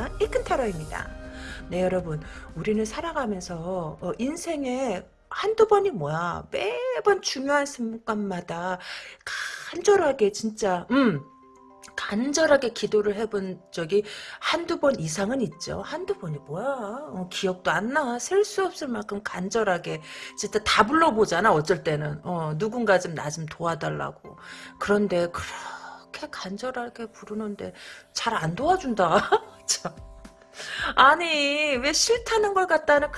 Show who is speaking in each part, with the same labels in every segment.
Speaker 1: 큰 세상 이큰 타로입니다. 네 여러분 우리는 살아가면서 어, 인생에 한두 번이 뭐야 매번 중요한 순간마다 간절하게 진짜 음 간절하게 기도를 해본 적이 한두 번 이상은 있죠. 한두 번이 뭐야. 어, 기억도 안 나. 셀 수 없을 만큼 간절하게 진짜 다 불러보잖아. 어쩔 때는. 어, 누군가 좀 나좀 도와달라고. 그런데 그렇 게 간절하게 부르는데 잘 안 도와준다. 아니 왜 싫다는 걸 갖다는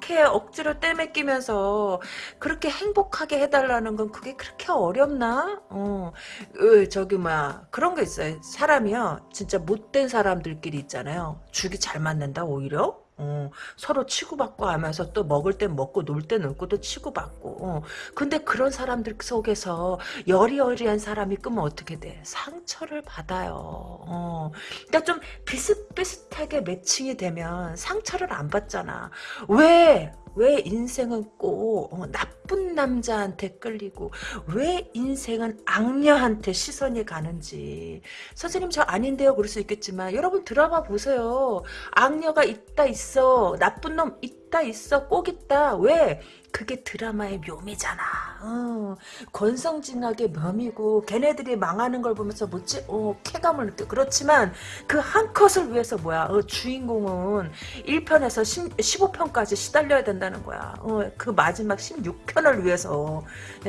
Speaker 1: 그렇게 억지로 떼매끼면서 그렇게 행복하게 해달라는 건 그게 그렇게 어렵나? 어, 으, 저기 뭐야 그런 거 있어요. 사람이요 진짜 못된 사람들끼리 있잖아요. 죽이 잘 맞는다 오히려. 어, 서로 치고받고 하면서 또 먹을 땐 먹고 놀때 놀고 또 치고받고 어. 근데 그런 사람들 속에서 여리여리한 사람이 끄면 어떻게 돼 상처를 받아요 어. 그러니까 좀 비슷비슷하게 매칭이 되면 상처를 안 받잖아 왜 왜 인생은 꼭 어, 나쁜 남자한테 끌리고 왜 인생은 악녀한테 시선이 가는지. 선생님 저 아닌데요. 그럴 수 있겠지만 여러분 드라마 보세요. 악녀가 있다 있어. 나쁜 놈 있다 있어 꼭 있다 왜 그게 드라마의 묘미잖아. 어, 권성징악의 묘미고 걔네들이 망하는 걸 보면서 뭐지? 어, 쾌감을 느껴. 그렇지만 그 한 컷을 위해서 뭐야? 어, 주인공은 1편에서 10, 15편까지 시달려야 된다는 거야. 어, 그 마지막 16편을 위해서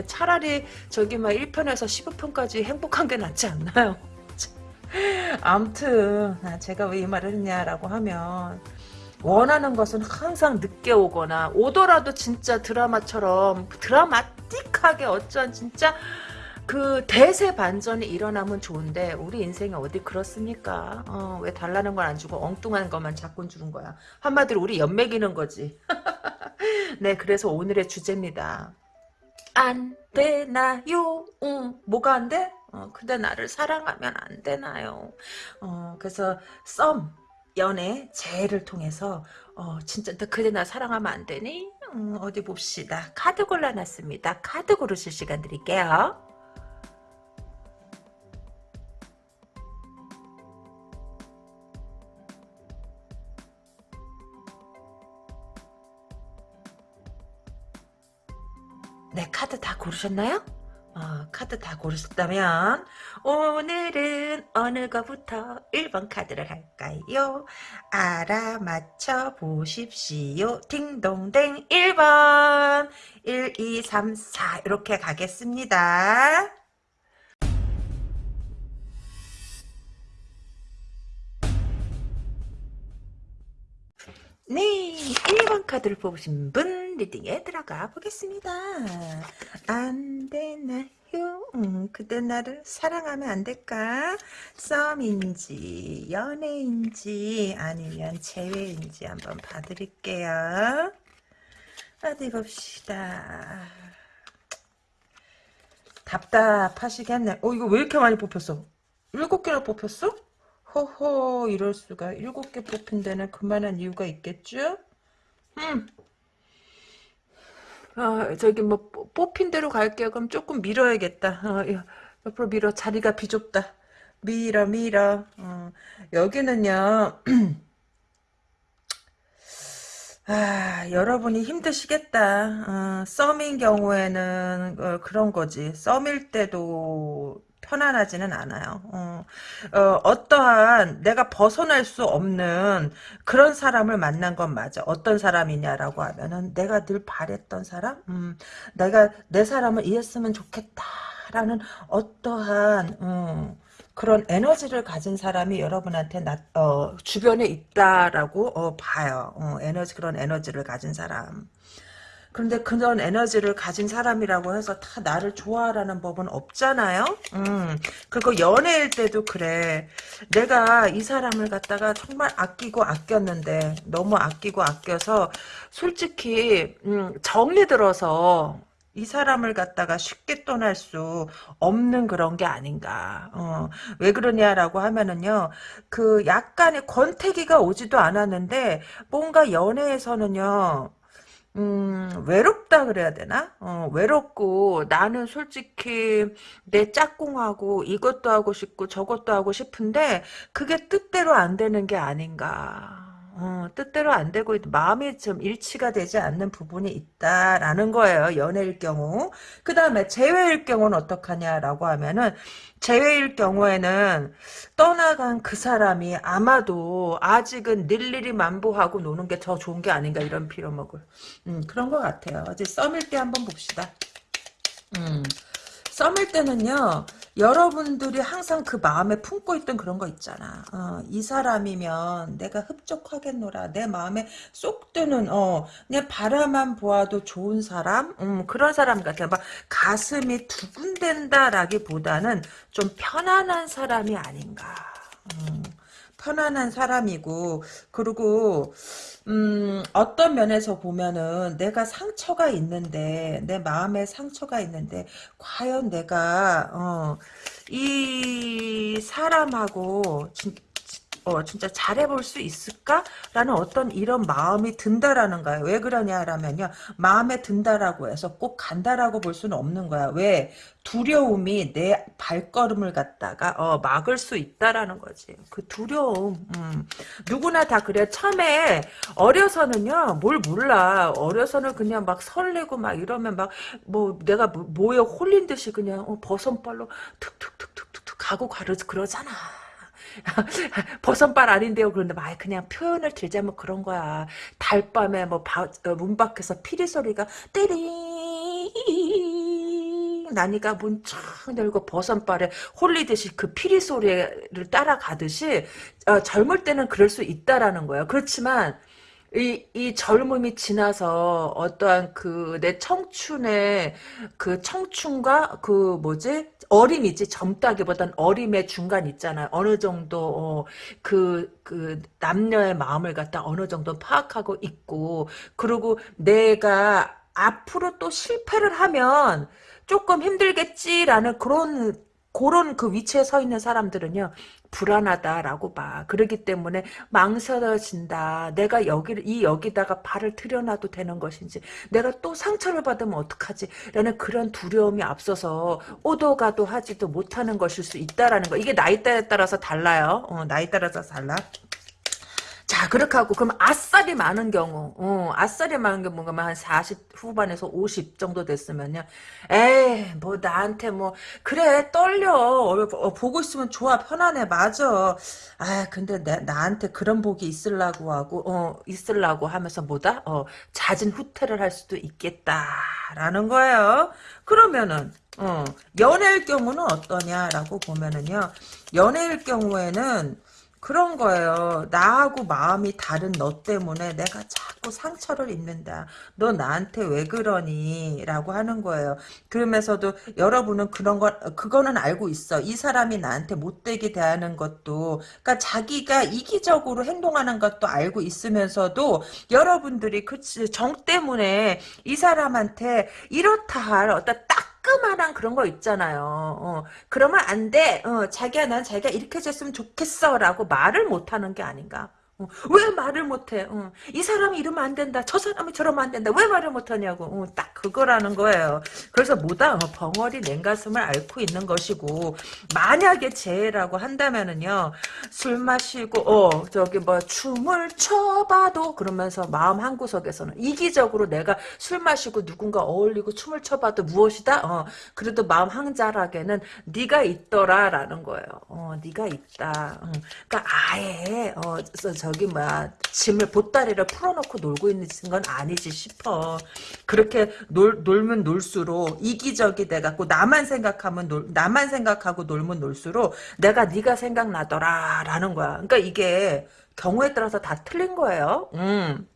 Speaker 1: 차라리 저기 막 1편에서 15편까지 행복한 게 낫지 않나요? 암튼 제가 왜 이 말을 했냐라고 하면 원하는 것은 항상 늦게 오거나 오더라도 진짜 드라마처럼 드라마틱하게 어쩌한 진짜 그 대세 반전이 일어나면 좋은데 우리 인생이 어디 그렇습니까? 어, 왜 달라는 건안 주고 엉뚱한 것만 자꾸 주는 거야. 한마디로 우리 연맥이는 거지. 네, 그래서 오늘의 주제입니다. 안 되나요? 응, 뭐가 안 돼? 어, 근데 나를 사랑하면 안 되나요? 어, 그래서 썸 연애 재해를 통해서 어 진짜 너 그대 나 사랑하면 안 되니? 음, 어디 봅시다. 카드 골라놨습니다. 카드 고르실 시간 드릴게요. 네, 카드 다 고르셨나요? 어, 카드 다 고르셨다면 오늘은 어느 거부터 1번 카드를 할까요? 알아맞혀 보십시오. 딩동댕 1번 1, 2, 3, 4 이렇게 가겠습니다. 네, 1번 카드를 뽑으신 분 리딩에 들어가 보겠습니다. 안 되나요? 음, 그대 나를 사랑하면 안 될까? 썸인지 연애인지 아니면 재회인지 한번 봐드릴게요. 어디 봅시다. 답답하시겠네. 어, 이거 왜 이렇게 많이 뽑혔어? 일곱 개나 뽑혔어? 허허 이럴 수가 일곱 개 뽑힌 데는 그만한 이유가 있겠죠? 음. 아 저기 뭐 뽑힌 대로 갈게요. 그럼 조금 밀어야겠다. 어, 옆으로 밀어 자리가 비좁다. 밀어 밀어. 어, 여기는요. 아, 여러분이 힘드시겠다. 어, 썸인 경우에는 어, 그런 거지. 썸일 때도 편안하지는 않아요. 어, 어, 떠한 내가 벗어날 수 없는 그런 사람을 만난 건 맞아. 어떤 사람이냐라고 하면은 내가 늘 바랬던 사람, 음, 내가 내 사람을 이해했으면 좋겠다라는 어떠한 음, 그런 에너지를 가진 사람이 여러분한테 나, 어, 주변에 있다라고 어, 봐요. 어, 에너지 그런 에너지를 가진 사람. 그런데 그런 에너지를 가진 사람이라고 해서 다 나를 좋아하라는 법은 없잖아요. 음, 그리고 연애일 때도 그래. 내가 이 사람을 갖다가 정말 아끼고 아꼈는데 너무 아끼고 아껴서 솔직히 음, 정리 들어서 이 사람을 갖다가 쉽게 떠날 수 없는 그런 게 아닌가. 어, 왜 그러냐라고 하면은요, 그 약간의 권태기가 오지도 않았는데, 뭔가 연애에서는요, 음, 외롭다 그래야 되나? 어, 외롭고 나는 솔직히 내 짝꿍하고 이것도 하고 싶고 저것도 하고 싶은데 그게 뜻대로 안 되는 게 아닌가. 어, 뜻대로 안 되고 마음이 좀 일치가 되지 않는 부분이 있다라는 거예요. 연애일 경우. 그 다음에 재회일 경우는 어떡하냐라고 하면은 재회일 경우에는 떠나간 그 사람이 아마도 아직은 일일이 만보하고 노는 게 더 좋은 게 아닌가 이런 빌어먹을 음, 그런 것 같아요. 어제 썸일 때 한번 봅시다. 음, 썸일 때는요, 여러분들이 항상 그 마음에 품고 있던 그런 거 있잖아. 어, 이 사람이면 내가 흡족하겠노라. 내 마음에 쏙 드는, 어, 그냥 바라만 보아도 좋은 사람? 음, 그런 사람 같아. 막 가슴이 두근댄다라기보다는 좀 편안한 사람이 아닌가. 음, 편안한 사람이고, 그리고, 음, 어떤 면에서 보면은 내가 상처가 있는데, 내 마음에 상처가 있는데, 과연 내가, 어, 이 사람하고, 진, 어, 진짜 잘해볼 수 있을까라는 어떤 이런 마음이 든다라는 거예요. 왜 그러냐라면요. 마음에 든다라고 해서 꼭 간다라고 볼 수는 없는 거야. 왜? 두려움이 내 발걸음을 갖다가 어, 막을 수 있다라는 거지. 그 두려움. 음. 누구나 다 그래. 처음에 어려서는요. 뭘 몰라. 어려서는 그냥 막 설레고 막 이러면 막 뭐 내가 뭐, 뭐에 홀린 듯이 그냥 어, 버선발로 툭툭툭툭툭 가고 가르 그러잖아. 버선발 아닌데요. 그런데 막 그냥 표현을 들자면 그런 거야. 달밤에 뭐 바, 어, 문 밖에서 피리 소리가 띠링 나니까 문촥 열고 버선발에 홀리듯이 그 피리 소리를 따라가듯이 어, 젊을 때는 그럴 수 있다라는 거예요. 그렇지만 이, 이 젊음이 지나서 어떠한 그 내 청춘의 그 청춘과 그 뭐지 어림이지 젊다기보단 어림의 중간 있잖아요. 어느 정도 그그 어, 그 남녀의 마음을 갖다 어느 정도 파악하고 있고 그리고 내가 앞으로 또 실패를 하면 조금 힘들겠지라는 그런 그런 그 위치에 서 있는 사람들은요 불안하다라고 봐. 그러기 때문에 망설여진다. 내가 여기를 이 여기다가 발을 들여놔도 되는 것인지 내가 또 상처를 받으면 어떡하지? 라는 그런 두려움이 앞서서 오도 가도 하지도 못하는 것일 수 있다라는 거. 이게 나이대에 따라서 달라요. 어, 나이 따라서 달라. 자, 그렇게 하고, 그럼 아싸리 많은 경우, 어, 아싸리 많은 경우, 뭔가 한40 후반에서 50 정도 됐으면요. 에이, 뭐, 나한테 뭐, 그래, 떨려. 어, 보고 있으면 좋아, 편안해, 맞아. 아, 근데 내, 나한테 그런 복이 있으려고 하고, 어, 있으려고 하면서 뭐다? 어, 잦은 후퇴를 할 수도 있겠다라는 거예요. 그러면은, 어, 연애일 경우는 어떠냐라고 보면은요. 연애일 경우에는, 그런 거예요. 나하고 마음이 다른 너 때문에 내가 자꾸 상처를 입는다. 너 나한테 왜 그러니? 라고 하는 거예요. 그러면서도 여러분은 그런 거, 그거는 알고 있어. 이 사람이 나한테 못되게 대하는 것도, 그러니까 자기가 이기적으로 행동하는 것도 알고 있으면서도 여러분들이 그 정 때문에 이 사람한테 이렇다 할 어떤 딱 따끔한 그런 거 있잖아요. 어, 그러면 안 돼. 어, 자기야 난 자기가 이렇게 됐으면 좋겠어 라고 말을 못하는 게 아닌가. 어, 왜 말을 못해? 어, 이 사람이 이러면 안 된다. 저 사람이 저러면 안 된다. 왜 말을 못하냐고. 어, 딱 그거라는 거예요. 그래서 뭐다? 어, 벙어리 냉가슴을 앓고 있는 것이고 만약에 재해라고 한다면은요. 술 마시고 어 저기 뭐 춤을 춰봐도 그러면서 마음 한구석에서는 이기적으로 내가 술 마시고 누군가 어울리고 춤을 춰봐도 무엇이다? 어 그래도 마음 한자락에는 네가 있더라라는 거예요. 어 네가 있다. 어, 그러니까 아예 어 저기 뭐야 짐을 보따리를 풀어놓고 놀고 있는 건 아니지 싶어. 그렇게 놀, 놀면 놀수록 이기적이 돼갖고 나만 생각하면 놀, 나만 생각하고 놀면 놀수록 내가 네가 생각나더라라는 거야. 그러니까 이게 경우에 따라서 다 틀린 거예요. 음.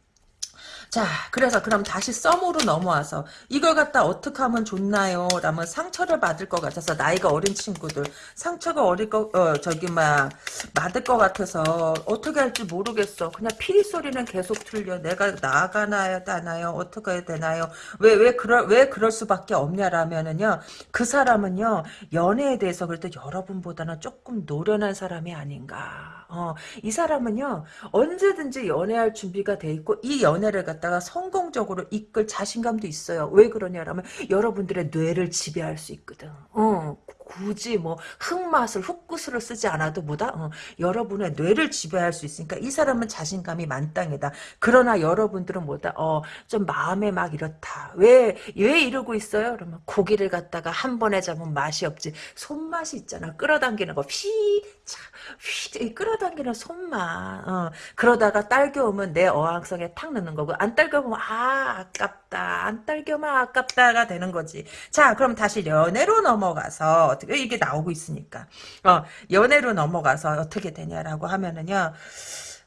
Speaker 1: 자, 그래서 그럼 다시 썸으로 넘어와서 이걸 갖다 어떻게 하면 좋나요? 라면 상처를 받을 것 같아서 나이가 어린 친구들 상처가 어릴 거 어, 저기 막 맞을 것 같아서 어떻게 할지 모르겠어. 그냥 피리 소리는 계속 들려. 내가 나가나요, 다나요? 어떻게 해야 되나요? 왜 왜 그럴 왜 그럴 수밖에 없냐라면은요. 그 사람은요 연애에 대해서 그래도 여러분보다는 조금 노련한 사람이 아닌가. 어, 이 사람은요 언제든지 연애할 준비가 돼 있고 이 연애를 갖다가 성공적으로 이끌 자신감도 있어요. 왜 그러냐라면 여러분들의 뇌를 지배할 수 있거든. 어, 굳이 뭐 흙맛을 흙구슬을 쓰지 않아도 뭐다 어, 여러분의 뇌를 지배할 수 있으니까 이 사람은 자신감이 만땅이다. 그러나 여러분들은 뭐다 어, 좀 마음에 막 이렇다. 왜왜 이러고 있어요? 그러면 고기를 갖다가 한 번에 잡으면 맛이 없지. 손맛이 있잖아. 끌어당기는 거 휘, 차, 휘 끌어당기는 손맛. 어, 그러다가 딸겨 오면 내 어항성에 탁 넣는 거고 안 딸겨 보면 아 아깝다. 안 딸겨면 아깝다가 되는 거지. 자 그럼 다시 연애로 넘어가서 어떻게 이게 나오고 있으니까 어 연애로 넘어가서 어떻게 되냐라고 하면은요.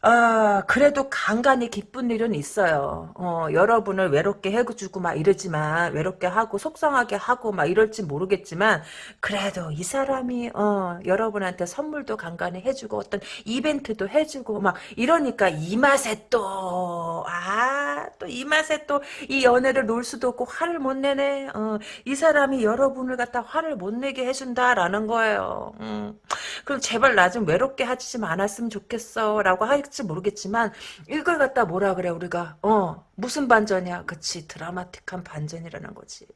Speaker 1: 아, 그래도 간간히 기쁜 일은 있어요. 어, 여러분을 외롭게 해주고 막 이러지만, 외롭게 하고, 속상하게 하고 막 이럴지 모르겠지만, 그래도 이 사람이, 어, 여러분한테 선물도 간간히 해주고, 어떤 이벤트도 해주고, 막 이러니까 이 맛에 또, 아, 또 이 맛에 또 이 연애를 놀 수도 없고, 화를 못 내네. 어, 이 사람이 여러분을 갖다 화를 못 내게 해준다라는 거예요. 음. 그럼 제발 나 좀 외롭게 하지 좀 않았으면 좋겠어. 라고 할지 모르겠지만, 이걸 갖다 뭐라 그래, 우리가. 어, 무슨 반전이야? 그치, 드라마틱한 반전이라는 거지.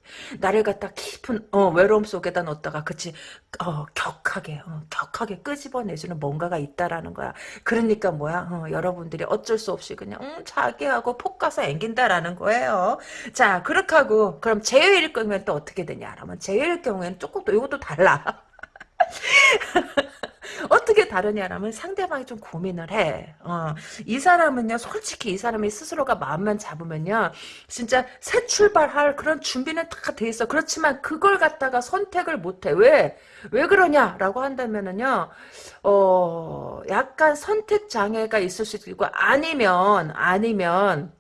Speaker 1: 나를 갖다 깊은, 어, 외로움 속에다 넣었다가, 그치, 어, 격하게, 어, 격하게 끄집어내주는 뭔가가 있다라는 거야. 그러니까 뭐야, 어, 여러분들이 어쩔 수 없이 그냥, 음, 자기하고 폭 가서 앵긴다라는 거예요. 자, 그렇게 하고, 그럼 제외일 경우엔 또 어떻게 되냐? 그러면 제외일 경우에는 조금 또 이것도 달라. 어떻게 다르냐라면 상대방이 좀 고민을 해. 어, 이 사람은요, 솔직히 이 사람이 스스로가 마음만 잡으면요, 진짜 새 출발할 그런 준비는 다 돼 있어. 그렇지만 그걸 갖다가 선택을 못 해. 왜? 왜 그러냐라고 한다면은요, 어, 약간 선택 장애가 있을 수도 있고, 아니면, 아니면,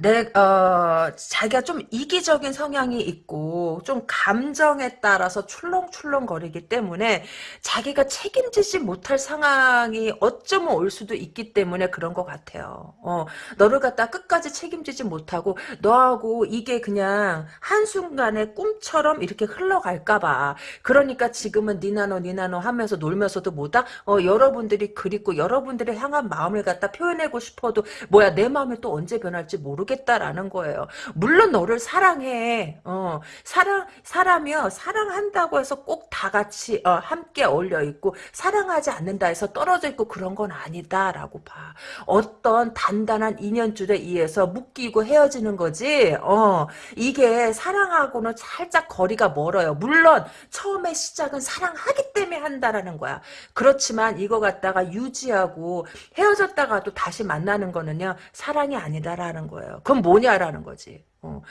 Speaker 1: 내, 어, 자기가 좀 이기적인 성향이 있고, 좀 감정에 따라서 출렁출렁거리기 때문에, 자기가 책임지지 못할 상황이 어쩌면 올 수도 있기 때문에 그런 것 같아요. 어, 너를 갖다 끝까지 책임지지 못하고, 너하고 이게 그냥 한순간에 꿈처럼 이렇게 흘러갈까봐. 그러니까 지금은 니나노, 니나노 하면서 놀면서도 뭐다? 어, 여러분들이 그립고, 여러분들의 향한 마음을 갖다 표현하고 싶어도, 뭐야, 내 마음이 또 언제 변할지 모르 모르겠다라는 거예요. 물론 너를 사랑해. 어, 사랑 사람이요 사랑한다고 해서 꼭 다 같이 어, 함께 어울려 있고 사랑하지 않는다 해서 떨어져 있고 그런 건 아니다라고 봐. 어떤 단단한 인연줄에 의해서 묶이고 헤어지는 거지. 어, 이게 사랑하고는 살짝 거리가 멀어요. 물론 처음에 시작은 사랑하기 때문에 한다라는 거야. 그렇지만 이거 갖다가 유지하고 헤어졌다가도 다시 만나는 거는요 사랑이 아니다라는 거예요. 그건 뭐냐라는 거지. 어,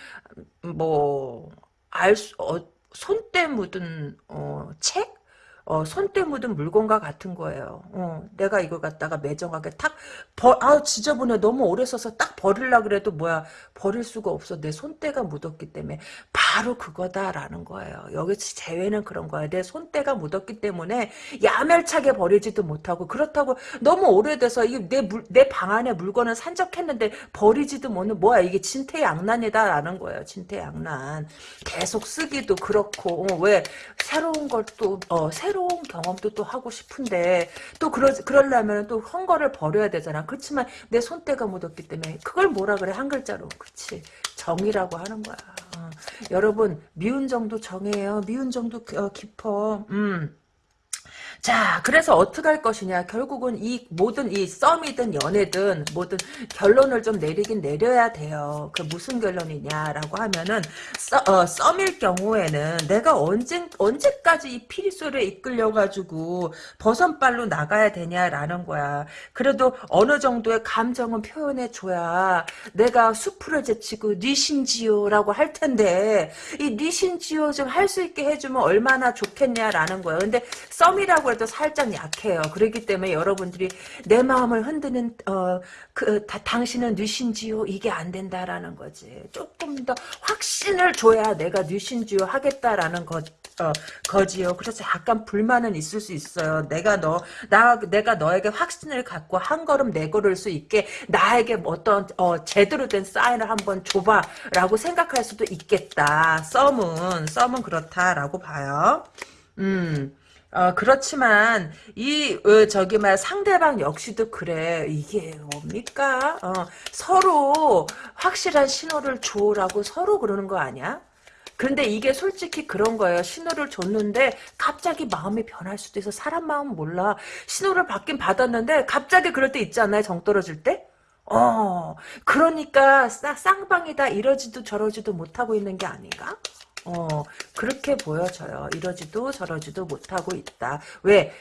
Speaker 1: 뭐, 알 수, 어, 손때 묻은, 어, 책? 어, 손때 묻은 물건과 같은 거예요. 어, 내가 이거 갖다가 매정하게 탁, 버, 아 지저분해. 너무 오래 써서 딱 버릴라 그래도 뭐야, 버릴 수가 없어. 내 손때가 묻었기 때문에. 바로 그거다라는 거예요. 여기서 제외는 그런 거야. 내 손때가 묻었기 때문에 야멸차게 버리지도 못하고, 그렇다고 너무 오래돼서 내, 내방 안에 물건을 산적했는데 버리지도 못는 뭐야. 이게 진퇴양난이다라는 거예요. 진퇴양난. 계속 쓰기도 그렇고, 어, 왜, 새로운 걸 또, 어, 새로 새로운 경험도 또 하고 싶은데 또 그러, 그러려면 또 헝거를 버려야 되잖아. 그렇지만 내 손때가 묻었기 때문에 그걸 뭐라 그래 한 글자로. 그치. 정이라고 하는 거야. 어. 여러분 미운 정도 정해요. 미운 정도 어, 깊어. 음. 자, 그래서 어떻게 할 것이냐. 결국은 이 모든 이 썸이든 연애든 뭐든 결론을 좀 내리긴 내려야 돼요. 그 무슨 결론이냐라고 하면은 써, 어, 썸일 경우에는 내가 언제 언제까지 이 피리소를 이끌려 가지고 버선발로 나가야 되냐라는 거야. 그래도 어느 정도의 감정은 표현해 줘야 내가 수프를 제치고 니신지요라고 할 텐데 이 니신지요 좀 할 수 있게 해주면 얼마나 좋겠냐라는 거야. 근데 썸이라고 해도 살짝 약해요. 그렇기 때문에 여러분들이 내 마음을 흔드는 어, 그 다, 당신은 뉘신지요 이게 안 된다라는 거지. 조금 더 확신을 줘야 내가 뉘신지요 하겠다라는 거 어, 거지요. 그래서 약간 불만은 있을 수 있어요. 내가 너, 나, 내가 너에게 확신을 갖고 한 걸음 내걸을 수 있게 나에게 어떤, 어, 제대로 된 사인을 한번 줘봐. 라고 생각할 수도 있겠다. 썸은, 썸은 그렇다라고 봐요. 음. 어, 그렇지만, 이, 어, 저기, 말, 상대방 역시도 그래. 이게 뭡니까? 어, 서로 확실한 신호를 줘라고 서로 그러는 거 아니야? 근데 이게 솔직히 그런 거예요. 신호를 줬는데 갑자기 마음이 변할 수도 있어. 사람 마음 몰라. 신호를 받긴 받았는데 갑자기 그럴 때 있잖아요. 정 떨어질 때. 어, 그러니까 쌍, 쌍방이다 이러지도 저러지도 못하고 있는 게 아닌가? 어, 그렇게 보여져요. 이러지도 저러지도 못하고 있다. 왜?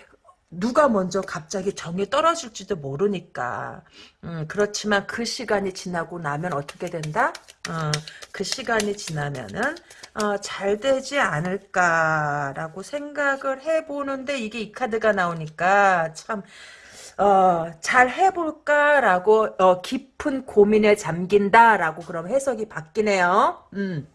Speaker 1: 누가 먼저 갑자기 정이 떨어질지도 모르니까. 음, 그렇지만 그 시간이 지나고 나면 어떻게 된다? 어, 그 시간이 지나면은 어, 잘 되지 않을까라고 생각을 해보는데 이게 이 카드가 나오니까 참 어, 잘 해볼까라고 어, 깊은 고민에 잠긴다라고 그럼 해석이 바뀌네요. 음.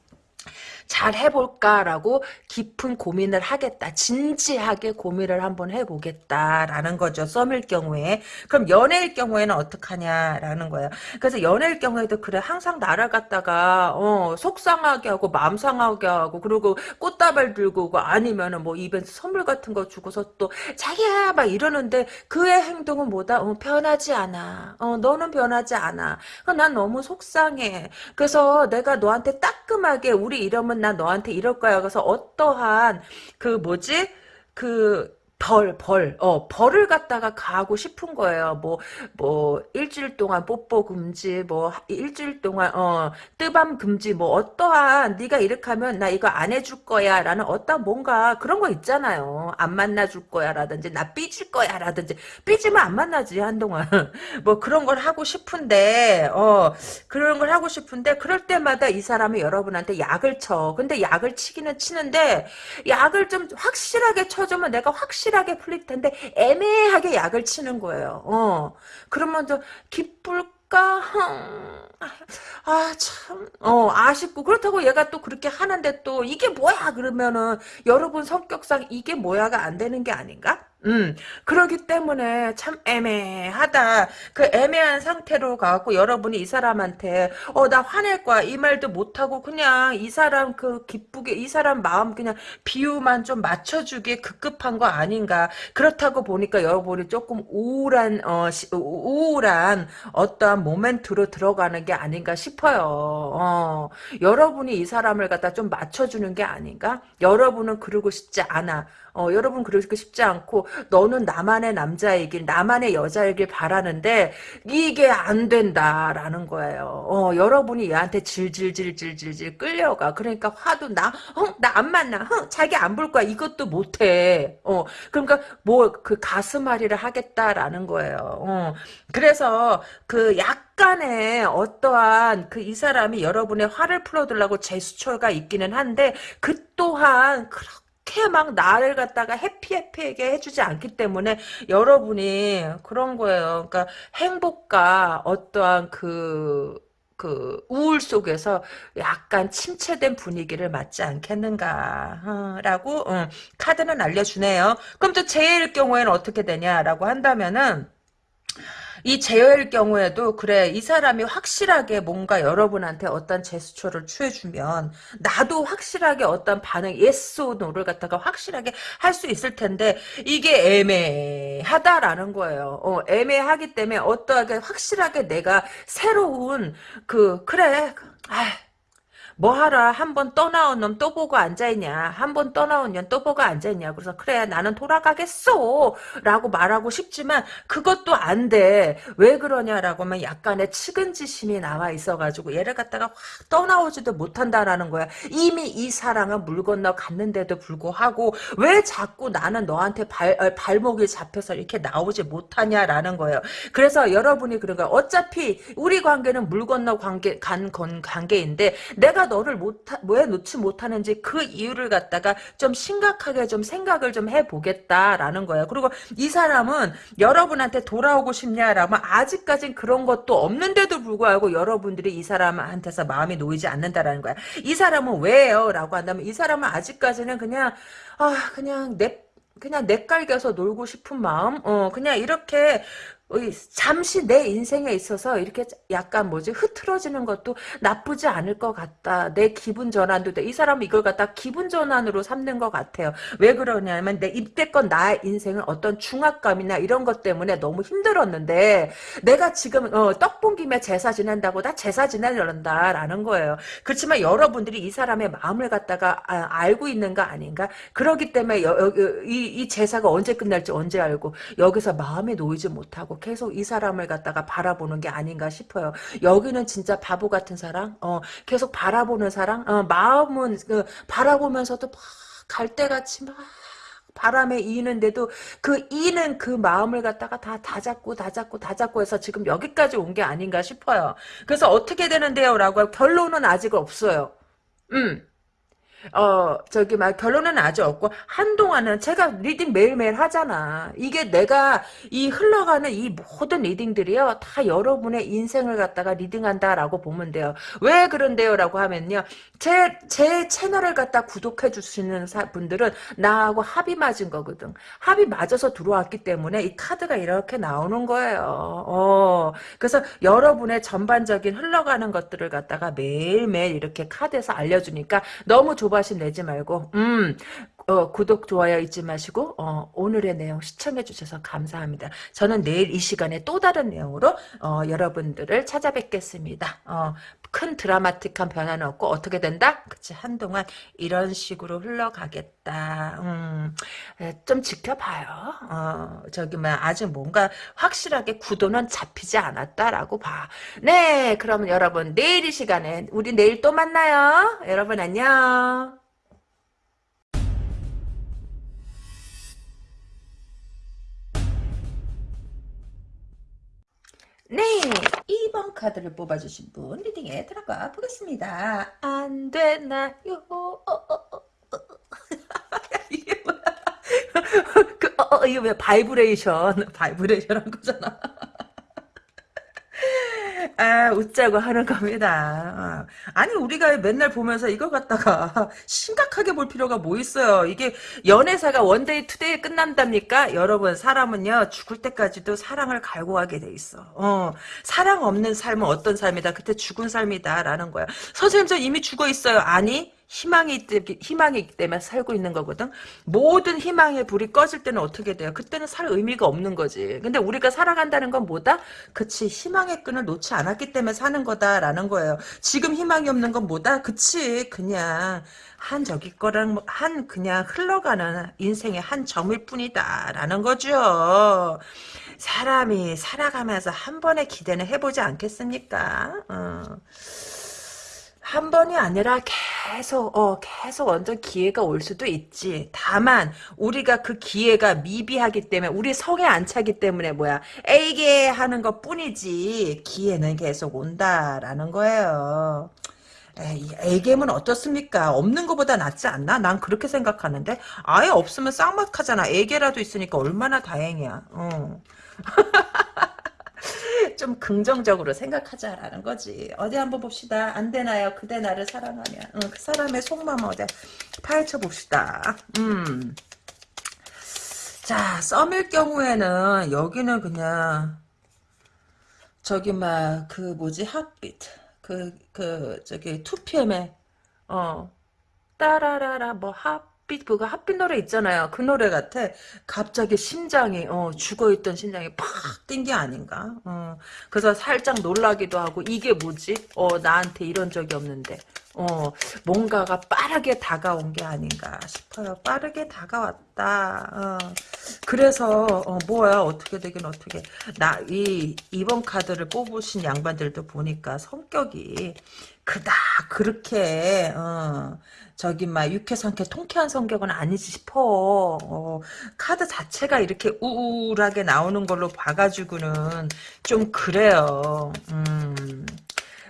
Speaker 1: 잘 해볼까라고 깊은 고민을 하겠다. 진지하게 고민을 한번 해보겠다라는 거죠. 썸일 경우에. 그럼 연애일 경우에는 어떡하냐라는 거예요. 그래서 연애일 경우에도 그래 항상 나를 갖다가 어, 속상하게 하고 마음 상하게 하고 그리고 꽃다발 들고 오고 아니면은 뭐 이벤트 선물 같은 거 주고서 또 자기야 막 이러는데 그의 행동은 뭐다? 어, 변하지 않아. 어, 너는 변하지 않아. 난 너무 속상해. 그래서 내가 너한테 따끔하게 우리 이러면 나 너한테 이럴 거야. 그래서 어떠한 그 뭐지? 그 벌, 벌, 어, 벌을 갖다가 가하고 싶은 거예요. 뭐, 뭐, 일주일 동안 뽀뽀 금지, 뭐, 일주일 동안, 어, 뜨밤 금지, 뭐, 어떠한, 네가 이렇게 하면 나 이거 안 해줄 거야, 라는 어떤 뭔가 그런 거 있잖아요. 안 만나줄 거야, 라든지, 나 삐질 거야, 라든지. 삐지면 안 만나지, 한동안. 뭐, 그런 걸 하고 싶은데, 어, 그런 걸 하고 싶은데, 그럴 때마다 이 사람이 여러분한테 약을 쳐. 근데 약을 치기는 치는데, 약을 좀 확실하게 쳐주면 내가 확실히 확실하게 풀릴 텐데 애매하게 약을 치는 거예요. 어. 그러면 저 기쁠까? 아, 참, 어, 아쉽고. 그렇다고 얘가 또 그렇게 하는데 또, 이게 뭐야? 그러면은, 여러분 성격상 이게 뭐야가 안 되는 게 아닌가? 음, 그러기 때문에 참 애매하다. 그 애매한 상태로 가고 여러분이 이 사람한테 어 나 화낼 거야 이 말도 못하고 그냥 이 사람 그 기쁘게 이 사람 마음 그냥 비유만 좀 맞춰주기에 급급한 거 아닌가. 그렇다고 보니까 여러분이 조금 우울한 어 시, 우울한 어떠한 모멘트로 들어가는 게 아닌가 싶어요. 어, 여러분이 이 사람을 갖다 좀 맞춰주는 게 아닌가? 여러분은 그러고 싶지 않아. 어, 여러분 그러고 싶지 않고 너는 나만의 남자이길 나만의 여자이길 바라는데 이게 안 된다라는 거예요. 어, 여러분이 얘한테 질질질질질질 끌려가. 그러니까 화도 나, 어, 나안 만나. 어, 자기 안 볼 거야. 이것도 못해. 어, 그러니까 뭐 그 가슴앓이를 하겠다라는 거예요. 어, 그래서 그 약간의 어떠한 그 이 사람이 여러분의 화를 풀어두려고 제스처가 있기는 한데 그 또한 그렇게 그렇게 막 나를 갖다가 해피해피하게 해주지 않기 때문에 여러분이 그런 거예요. 그러니까 행복과 어떠한 그, 그 우울 속에서 약간 침체된 분위기를 맞지 않겠는가라고 어, 카드는 알려주네요. 그럼 또 제일 경우에는 어떻게 되냐라고 한다면은 이 제어일 경우에도 그래 이 사람이 확실하게 뭔가 여러분한테 어떤 제스처를 취해주면 나도 확실하게 어떤 반응 yes no를 갖다가 확실하게 할 수 있을 텐데 이게 애매하다라는 거예요. 어, 애매하기 때문에 어떠하게 확실하게 내가 새로운 그 그래 아 뭐하라 한 번 떠나온 놈 또 보고 앉아있냐? 한 번 떠나온 년 또 보고 앉아있냐? 그래서 그래 나는 돌아가겠어 라고 말하고 싶지만 그것도 안 돼. 왜 그러냐라고 하면 약간의 측은지심이 나와 있어가지고 얘를 갖다가 확 떠나오지도 못한다라는 거야. 이미 이 사랑은 물 건너 갔는데도 불구하고 왜 자꾸 나는 너한테 발, 어, 발목이 잡혀서 이렇게 나오지 못하냐라는 거예요. 그래서 여러분이 그런 거야. 어차피 우리 관계는 물 건너 관계 간 관계인데 내가 너를 못, 왜 놓지 못하는지 그 이유를 갖다가 좀 심각하게 좀 생각을 좀 해보겠다라는 거예요. 그리고 이 사람은 여러분한테 돌아오고 싶냐라면 아직까진 그런 것도 없는데도 불구하고 여러분들이 이 사람한테서 마음이 놓이지 않는다라는 거야. 이 사람은 왜요? 라고 한다면 이 사람은 아직까지는 그냥 아 그냥 내 그냥 내깔겨서 놀고 싶은 마음 어 그냥 이렇게 잠시 내 인생에 있어서 이렇게 약간 뭐지 흐트러지는 것도 나쁘지 않을 것 같다. 내 기분 전환도 돼. 이 사람은 이걸 갖다 기분 전환으로 삼는 것 같아요. 왜 그러냐면 내 이때껏 나의 인생은 어떤 중압감이나 이런 것 때문에 너무 힘들었는데 내가 지금 어, 떡본 김에 제사 지낸다고 나 제사 지내려는다라는 거예요. 그렇지만 여러분들이 이 사람의 마음을 갖다가 아, 알고 있는 거 아닌가? 그러기 때문에 여, 여, 이, 이 제사가 언제 끝날지 언제 알고 여기서 마음에 놓이지 못하고 계속 이 사람을 갖다가 바라보는 게 아닌가 싶어요. 여기는 진짜 바보 같은 사랑, 어, 계속 바라보는 사랑, 어, 마음은 그, 바라보면서도 막 갈대같이 막 바람에 이는데도 그 이는 그 마음을 갖다가 다 다 잡고 다 잡고 다 잡고 해서 지금 여기까지 온 게 아닌가 싶어요. 그래서 어떻게 되는데요? 라고 결론은 아직 없어요. 음. 어, 저기, 막, 결론은 아직 없고, 한동안은 제가 reading 매일매일 하잖아. 이게 내가 이 흘러가는 이 모든 reading들이요, 다 여러분의 인생을 갖다가 reading한다라고 보면 돼요. 왜 그런데요? 라고 하면요, 제, 제 채널을 갖다 구독해 주시는 분들은 나하고 합이 맞은 거거든. 합이 맞아서 들어왔기 때문에 이 카드가 이렇게 나오는 거예요. 어, 그래서 여러분의 전반적인 흘러가는 것들을 갖다가 매일매일 이렇게 카드에서 알려 주니까 너무 조 조바심 내지 말고 음 어, 구독 좋아요 잊지 마시고 어, 오늘의 내용 시청해 주셔서 감사합니다. 저는 내일 이 시간에 또 다른 내용으로 어, 여러분들을 찾아뵙겠습니다. 어, 큰 드라마틱한 변화는 없고 어떻게 된다? 그치 한동안 이런 식으로 흘러가겠다. 음, 좀 지켜봐요. 어, 저기 뭐 아직 뭔가 확실하게 구도는 잡히지 않았다라고 봐. 네, 그러면 여러분 내일 이 시간에 우리 내일 또 만나요. 여러분 안녕. 네, 2번 카드를 뽑아주신 분 reading에 들어가 보겠습니다. 안 되나요? 어, 어, 어, 어. 이게 뭐야? 그, 어, 어, 이게 왜 바이브레이션, 바이브레이션 한 거잖아. 아, 웃자고 하는 겁니다. 어. 아니, 우리가 맨날 보면서 이거 갖다가 심각하게 볼 필요가 뭐 있어요. 이게 연애사가 one day two day 끝난답니까? 여러분, 사람은요, 죽을 때까지도 사랑을 갈구하게 돼 있어. 어, 사랑 없는 삶은 어떤 삶이다? 그때 죽은 삶이다. 라는 거야. 선생님, 저 이미 죽어 있어요. 아니, 희망이 희망이 있기 때문에 살고 있는 거거든. 모든 희망의 불이 꺼질 때는 어떻게 돼요? 그때는 살 의미가 없는 거지. 근데 우리가 살아간다는 건 뭐다? 그치 희망의 끈을 놓지 않았기 때문에 사는 거다라는 거예요. 지금 희망이 없는 건 뭐다? 그치 그냥 한 저기 거랑 한 그냥 흘러가는 인생의 한 점일 뿐이다라는 거죠. 사람이 살아가면서 한 번의 기대는 해보지 않겠습니까? 어. 한 번이 아니라 계속 어 계속 완전 기회가 올 수도 있지. 다만 우리가 그 기회가 미비하기 때문에 우리 성에 안 차기 때문에 뭐야 에이게 하는 것 뿐이지 기회는 계속 온다라는 거예요. 애겜은 어떻습니까? 없는 것보다 낫지 않나? 난 그렇게 생각하는데 아예 없으면 쌍막하잖아. 애게라도 있으니까 얼마나 다행이야. 어. 좀 긍정적으로 생각하자라는 거지. 어디 한번 봅시다. 안 되나요? 그대 나를 사랑하면. 응, 그 사람의 속마음 어디 파헤쳐 봅시다. 음. 자, 썸일 경우에는 여기는 그냥 저기 막 그 뭐지 핫빛 그그 그 저기 2PM의 어 따라라라 뭐 핫 핫빛 그거 핫빛 노래 있잖아요. 그 노래 같아. 갑자기 심장이 어, 죽어있던 심장이 팍 뛴 게 아닌가. 어, 그래서 살짝 놀라기도 하고 이게 뭐지? 어, 나한테 이런 적이 없는데. 어, 뭔가가 빠르게 다가온 게 아닌가 싶어요. 빠르게 다가왔다. 어, 그래서, 어, 뭐야, 어떻게 되긴 어떻게. 나, 이, 이번 카드를 뽑으신 양반들도 보니까 성격이 그닥 그렇게, 어, 저기 막 유쾌상쾌 통쾌한 성격은 아니지 싶어. 어, 카드 자체가 이렇게 우울하게 나오는 걸로 봐가지고는 좀 그래요. 음.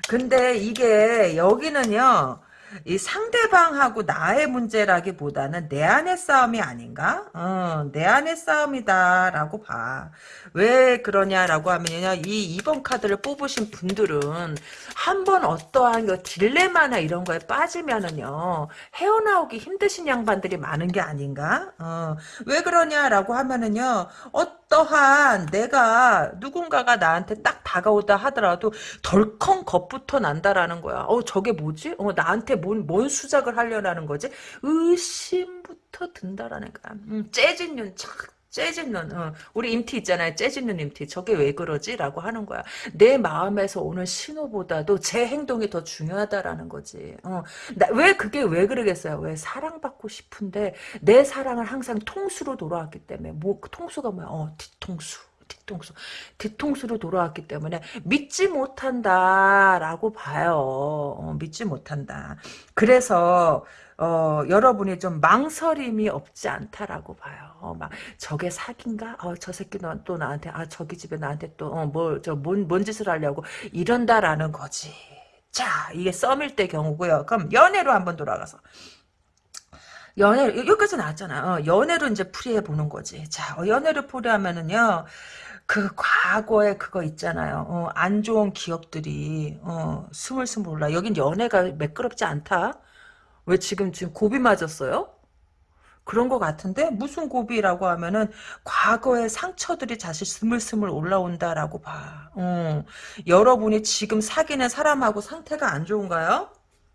Speaker 1: 근데 이게 여기는요. 이 상대방하고 나의 문제라기보다는 내 안의 싸움이 아닌가? 어, 내 안의 싸움이다라고 봐. 왜 그러냐라고 하면요. 이 2번 카드를 뽑으신 분들은 한 번 어떠한 그 딜레마나 이런 거에 빠지면은요. 헤어나오기 힘드신 양반들이 많은 게 아닌가? 어, 왜 그러냐라고 하면은요. 어떠한 내가 누군가가 나한테 딱 다가오다 하더라도 덜컹 겁부터 난다라는 거야. 어, 저게 뭐지? 어, 나한테 뭔, 뭔 수작을 하려는 거지? 의심부터 든다라는 거야. 음, 재진 눈, 착, 눈. 어, 우리 임티 있잖아요. 눈 임티. 저게 왜 그러지? 라고 하는 거야. 내 마음에서 오는 신호보다도 제 행동이 더 중요하다라는 거지. 어, 나, 왜 그게 왜 그러겠어요? 왜 사랑받고 싶은데 내 사랑은 항상 통수로 돌아왔기 때문에. 뭐, 그 통수가 뭐야? 어, 뒤통수. 뒤통수. 뒤통수로 돌아왔기 때문에 믿지 못한다라고 봐요. 어, 믿지 못한다. 그래서 어, 여러분이 좀 망설임이 없지 않다라고 봐요. 어, 막 저게 사기인가? 어, 저 새끼 또 나한테 아 저기 집에 나한테 또 어, 뭔 짓을 하려고 이런다라는 거지. 자, 이게 썸일 때 경우고요. 그럼 연애로 한번 돌아가서 연애 여기까지 나왔잖아. 어, 연애로 이제 풀이해 보는 거지. 자, 어, 연애를 풀이하면은요. 그 과거에 그거 있잖아요. 어, 안 좋은 기억들이 어, 스물스물 올라. 여긴 연애가 매끄럽지 않다. 왜 지금 지금 고비 맞았어요? 그런 것 같은데 무슨 고비라고 하면은 과거의 상처들이 다시 스물스물 올라온다라고 봐. 어, 여러분이 지금 사귀는 사람하고 상태가 안 좋은가요?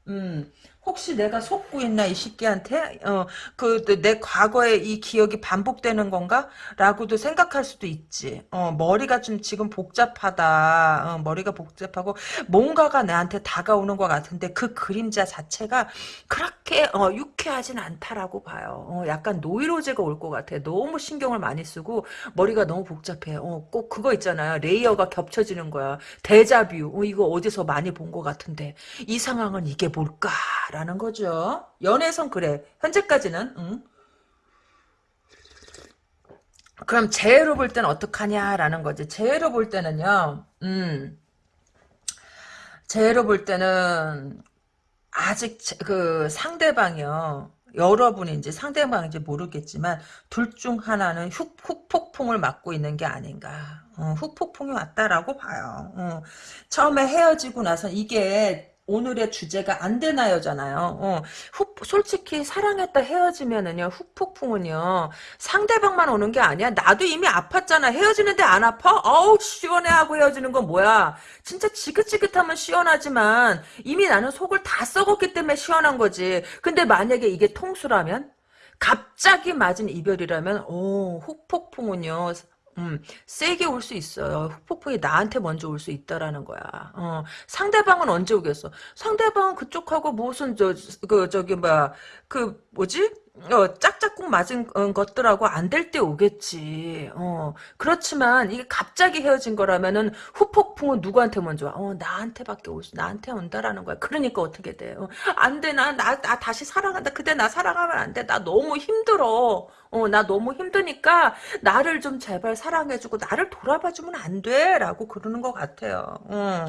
Speaker 1: 음, 혹시 내가 속고 있나 이 새끼한테 어 그 내 과거의 이 기억이 반복되는 건가? 라고도 생각할 수도 있지. 어 머리가 좀 지금 복잡하다. 어, 머리가 복잡하고 뭔가가 나한테 다가오는 것 같은데 그 그림자 자체가 그렇게 어, 유쾌하진 않다라고 봐요. 어, 약간 노이로제가 올 것 같아. 너무 신경을 많이 쓰고 머리가 너무 복잡해. 어, 꼭 그거 있잖아요. layer가 겹쳐지는 거야. 데자뷰. 어, 이거 어디서 많이 본 것 같은데 이 상황은 이게 뭘까? 라는 거죠. 연애선 그래. 현재까지는. 응. 그럼 재회로 볼 때는 어떡하냐라는 거지. 재회로 볼 때는요. 음. 재해로 볼 때는 아직 그 상대방이요. 여러분인지 상대방인지 모르겠지만 둘 중 하나는 훅, 훅폭풍을 맞고 있는 게 아닌가. 어, 훅폭풍이 왔다라고 봐요. 어, 처음에 헤어지고 나서 이게 오늘의 주제가 안 되나요잖아요. 어, 후, 솔직히 사랑했다 헤어지면은요 후폭풍은요 상대방만 오는 게 아니야. 나도 이미 아팠잖아. 헤어지는데 안 아파? 어우 시원해 하고 헤어지는 건 뭐야? 진짜 지긋지긋하면 시원하지만 이미 나는 속을 다 썩었기 때문에 시원한 거지. 근데 만약에 이게 통수라면 갑자기 맞은 이별이라면 오 후폭풍은요 음, 세게 올 수 있어요. 폭풍이 나한테 먼저 올 수 있다라는 거야. 어, 상대방은 언제 오겠어? 상대방은 그쪽하고 무슨 저 그 저기 뭐야 그 뭐지? 어, 짝짝꿍 맞은 어, 것들하고 안 될 때 오겠지. 어, 그렇지만 이게 갑자기 헤어진 거라면은 후폭풍은 누구한테 먼저 와? 어, 나한테밖에 올 수, 나한테 온다라는 거야. 그러니까 어떻게 돼? 어, 안 돼, 나, 나, 나 다시 사랑한다. 그때 나 사랑하면 안 돼. 나 너무 힘들어. 어, 나 너무 힘드니까 나를 좀 제발 사랑해주고 나를 돌아봐주면 안 돼. 라고 그러는 것 같아요. 어.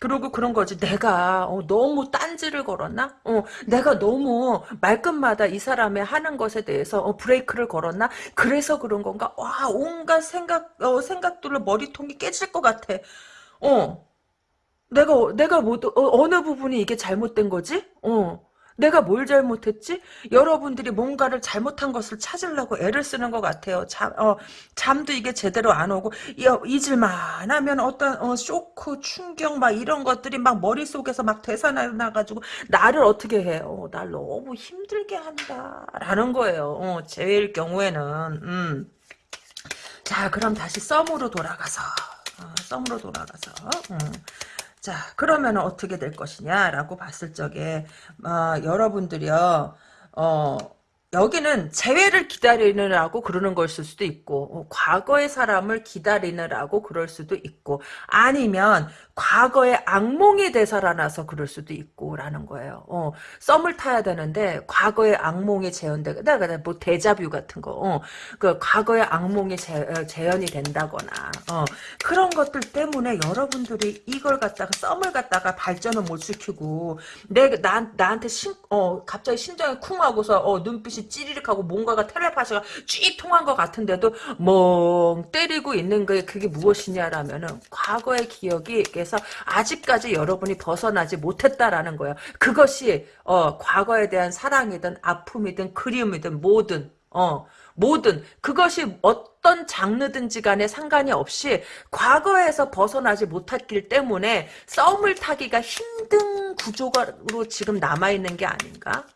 Speaker 1: 그리고 그런 거지. 내가 어, 너무 딴지를 걸었나? 어, 내가 너무 말끝마다 이 사람의 하는 것에 대해서 어, 브레이크를 걸었나? 그래서 그런 건가? 와, 온갖 생각 어, 생각들로 머리통이 깨질 것 같아. 어, 내가 내가 뭐 어, 어느 부분이 이게 잘못된 거지? 어. 내가 뭘 잘못했지? 여러분들이 뭔가를 잘못한 것을 찾으려고 애를 쓰는 것 같아요. 잠, 어, 잠도 이게 제대로 안 오고, 잊을만 하면 어떤, 어, 쇼크, 충격, 막 이런 것들이 막 머릿속에서 막 되살아나가지고, 나를 어떻게 해? 어, 날 너무 힘들게 한다. 라는 거예요. 어, 제일 경우에는, 음. 자, 그럼 다시 썸으로 돌아가서, 어, 썸으로 돌아가서, 음. 자, 그러면 어떻게 될 것이냐라고 봤을 적에, 어, 여러분들이요, 어, 여기는 재회를 기다리느라고 그러는 걸 수도 있고 어, 과거의 사람을 기다리느라고 그럴 수도 있고 아니면 과거의 악몽이 되살아나서 그럴 수도 있고 라는 거예요. 어, 썸을 타야 되는데 과거의 악몽이 재현돼 내가 뭐 대자뷰 같은 거 어, 그 과거의 악몽이 재, 어, 재현이 된다거나 어, 그런 것들 때문에 여러분들이 이걸 갖다가 썸을 갖다가 발전을 못 시키고 내 나, 나한테 신, 어, 갑자기 심장이 쿵 하고서 어, 눈빛이 찌리릭하고 뭔가가 텔레파시가 쥐 통한 것 같은데도 멍 때리고 있는 게 그게 무엇이냐라면은 과거의 기억이 그래서 아직까지 여러분이 벗어나지 못했다라는 거예요. 그것이 어, 과거에 대한 사랑이든 아픔이든 그리움이든 뭐든 어, 뭐든 그것이 어떤 장르든지 간에 상관이 없이 과거에서 벗어나지 못했기 때문에 썸을 타기가 힘든 구조로 지금 남아있는 게 아닌가?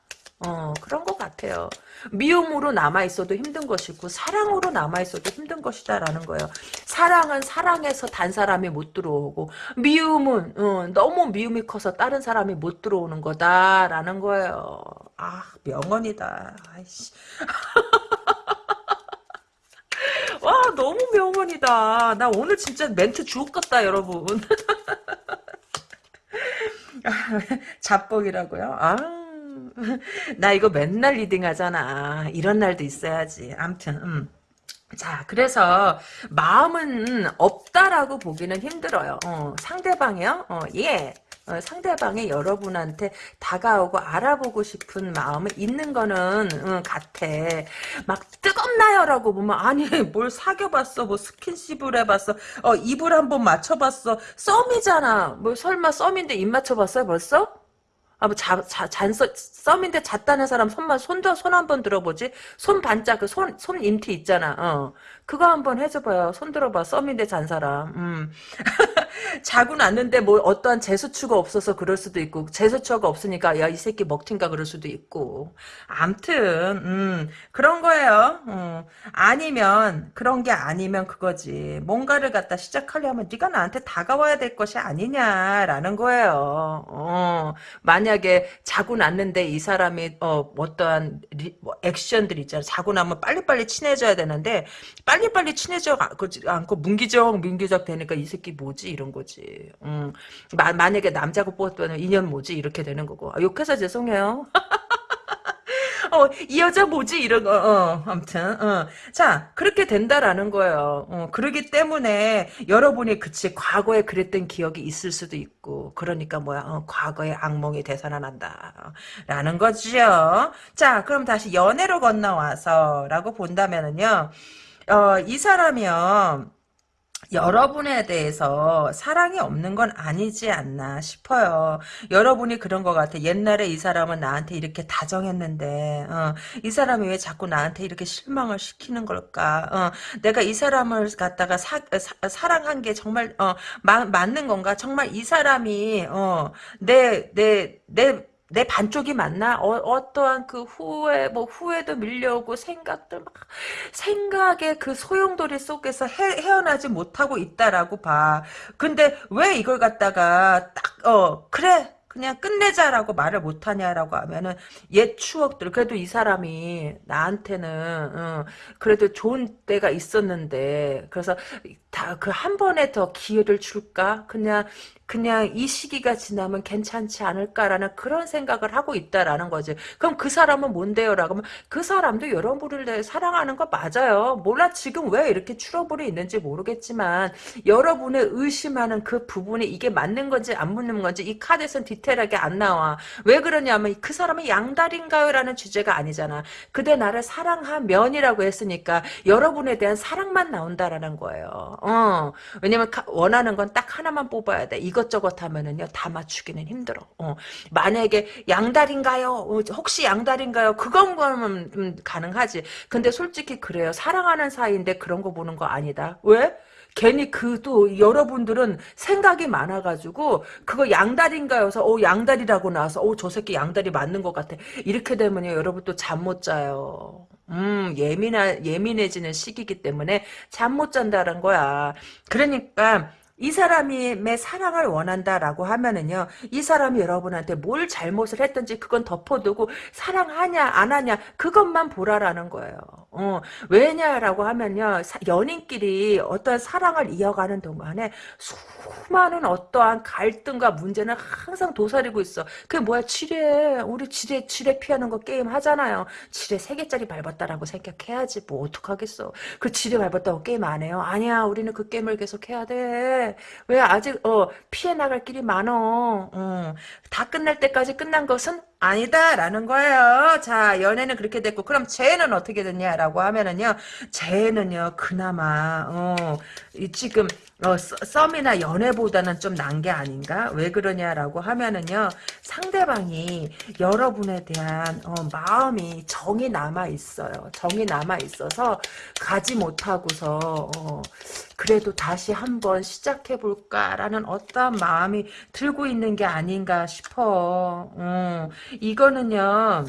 Speaker 1: 어, 그런 것 같아요. 미움으로 남아있어도 힘든 것이고, 사랑으로 남아있어도 힘든 것이다라는 거예요. 사랑은 사랑해서 단 사람이 못 들어오고, 미움은, 어, 너무 미움이 커서 다른 사람이 못 들어오는 거다라는 거예요. 아, 명언이다. 와, 너무 명언이다. 나 오늘 진짜 멘트 주옥 같다, 여러분. 잡복이라고요? 아. 나 이거 맨날 reading 하잖아. 이런 날도 있어야지. 암튼, 음. 자, 그래서 마음은 없다라고 보기는 힘들어요. 어, 상대방이요? 어, 예. 어, 상대방이 여러분한테 다가오고 알아보고 싶은 마음은 있는 거는 응, 같아. 막 뜨겁나요라고 보면 아니 뭘 사귀어봤어, 뭐 스킨십을 해봤어, 어 입을 한번 맞춰봤어, 썸이잖아. 뭐 설마 썸인데 입 맞춰봤어요 벌써? 아, 뭐, 자, 자, 잔, 썸인데 잤다는 사람 손만, 손, 손 한 번 들어보지? 손 반짝, 그 손, 손 임티 있잖아, 어. 그거 한번 해줘봐요. 손 들어봐. 썸인데 잔 사람. 음. 자고 났는데 뭐 어떠한 재수추가 없어서 그럴 수도 있고 재수추가 없으니까 야 이 새끼 먹튀인가 그럴 수도 있고 암튼 음, 그런 거예요. 음. 아니면 그런 게 아니면 그거지. 뭔가를 갖다 시작하려면 네가 나한테 다가와야 될 것이 아니냐라는 거예요. 어. 만약에 자고 났는데 이 사람이 어, 어떠한 리, 뭐 액션들 있잖아. 자고 나면 빨리빨리 친해져야 되는데 빨리빨리 친해져 않고 문기적 문기적 되니까 이 새끼 뭐지 이런 거지. 음. 마, 만약에 남자고 뽑았다면 인연 뭐지 이렇게 되는 거고. 아, 욕해서 죄송해요. 어, 이 여자 뭐지? 이런 거, 어, 아무튼, 어. 자, 그렇게 된다라는 거예요. 어, 그러기 때문에 여러분이 그치, 과거에 그랬던 기억이 있을 수도 있고, 그러니까 뭐야, 어, 과거의 악몽이 되살아난다. 라는 거죠. 자, 그럼 다시 연애로 건너와서, 라고 본다면은요, 어, 이 사람이요, 여러분에 대해서 사랑이 없는 건 아니지 않나 싶어요. 여러분이 그런 것 같아. 옛날에 이 사람은 나한테 이렇게 다정했는데 어, 이 사람이 왜 자꾸 나한테 이렇게 실망을 시키는 걸까? 어, 내가 이 사람을 갖다가 사, 사 랑한 게 정말 어, 마, 맞는 건가? 정말 이 사람이 어, 내, 내, 내, 내 반쪽이 맞나? 어, 떠한그 후회, 뭐, 후회도 밀려오고, 생각들 막, 생각의 그 소용돌이 속에서 헤, 어나지 못하고 있다라고 봐. 근데 왜 이걸 갖다가 딱, 어, 그래. 그냥 끝내자라고 말을 못하냐라고 하면은 옛 추억들 그래도 이 사람이 나한테는 어, 그래도 좋은 때가 있었는데 그래서 다 그 한 번에 더 기회를 줄까 그냥 그냥 이 시기가 지나면 괜찮지 않을까라는 그런 생각을 하고 있다라는 거지. 그럼 그 사람은 뭔데요? 라고 하면 그 사람도 여러분을 사랑하는 거 맞아요. 몰라 지금 왜 이렇게 트러블이 있는지 모르겠지만 여러분의 의심하는 그 부분이 이게 맞는 건지 안 맞는 건지 이 카드에서는 디테일하게 안 나와. 왜 그러냐면 그 사람은 양다리인가요? 라는 주제가 아니잖아. 그대 나를 사랑하면이라고 했으니까 여러분에 대한 사랑만 나온다라는 거예요. 어. 왜냐면 원하는 건 딱 하나만 뽑아야 돼. 이것저것 하면은요 다 맞추기는 힘들어. 어. 만약에 양다리인가요? 어, 혹시 양다리인가요? 그건 거는 음, 가능하지. 근데 솔직히 그래요. 사랑하는 사이인데 그런 거 보는 거 아니다. 왜? 괜히 그 또 여러분들은 생각이 많아가지고 그거 양다리인가요서 어 양다리라고 나와서 어저 새끼 양다리 맞는 것 같아 이렇게 되면요 여러분 또 잠 못 자요 음 예민하 예민해지는 시기이기 때문에 잠 못 잔다는 거야 그러니까 이 사람의 사랑을 원한다라고 하면은요, 이 사람이 여러분한테 뭘 잘못을 했든지 그건 덮어두고 사랑하냐 안 하냐 그것만 보라라는 거예요. 어, 왜냐라고 하면요, 사, 연인끼리 어떤 사랑을 이어가는 동안에 수많은 어떠한 갈등과 문제는 항상 도사리고 있어. 그게 뭐야, 지뢰. 우리 지뢰, 지뢰 피하는 거 게임 하잖아요. 지뢰 3개짜리 밟았다라고 생각해야지. 뭐, 어떡하겠어. 그 지뢰 밟았다고 게임 안 해요? 아니야, 우리는 그 게임을 계속 해야 돼. 왜 아직, 어, 피해 나갈 길이 많어. 어, 다 끝날 때까지 끝난 것은 아니다라는 거예요. 자, 연애는 그렇게 됐고, 그럼 쟤는 어떻게 됐냐라고 하면은요, 쟤는요, 그나마, 어, 이 지금, 어, 썸이나 연애보다는 좀 난 게 아닌가? 왜 그러냐라고 하면은요, 상대방이 여러분에 대한, 어, 마음이 정이 남아 있어요. 정이 남아 있어서, 가지 못하고서, 어, 그래도 다시 한번 시작해 볼까라는 어떤 마음이 들고 있는 게 아닌가 싶어. 어, 이거는요.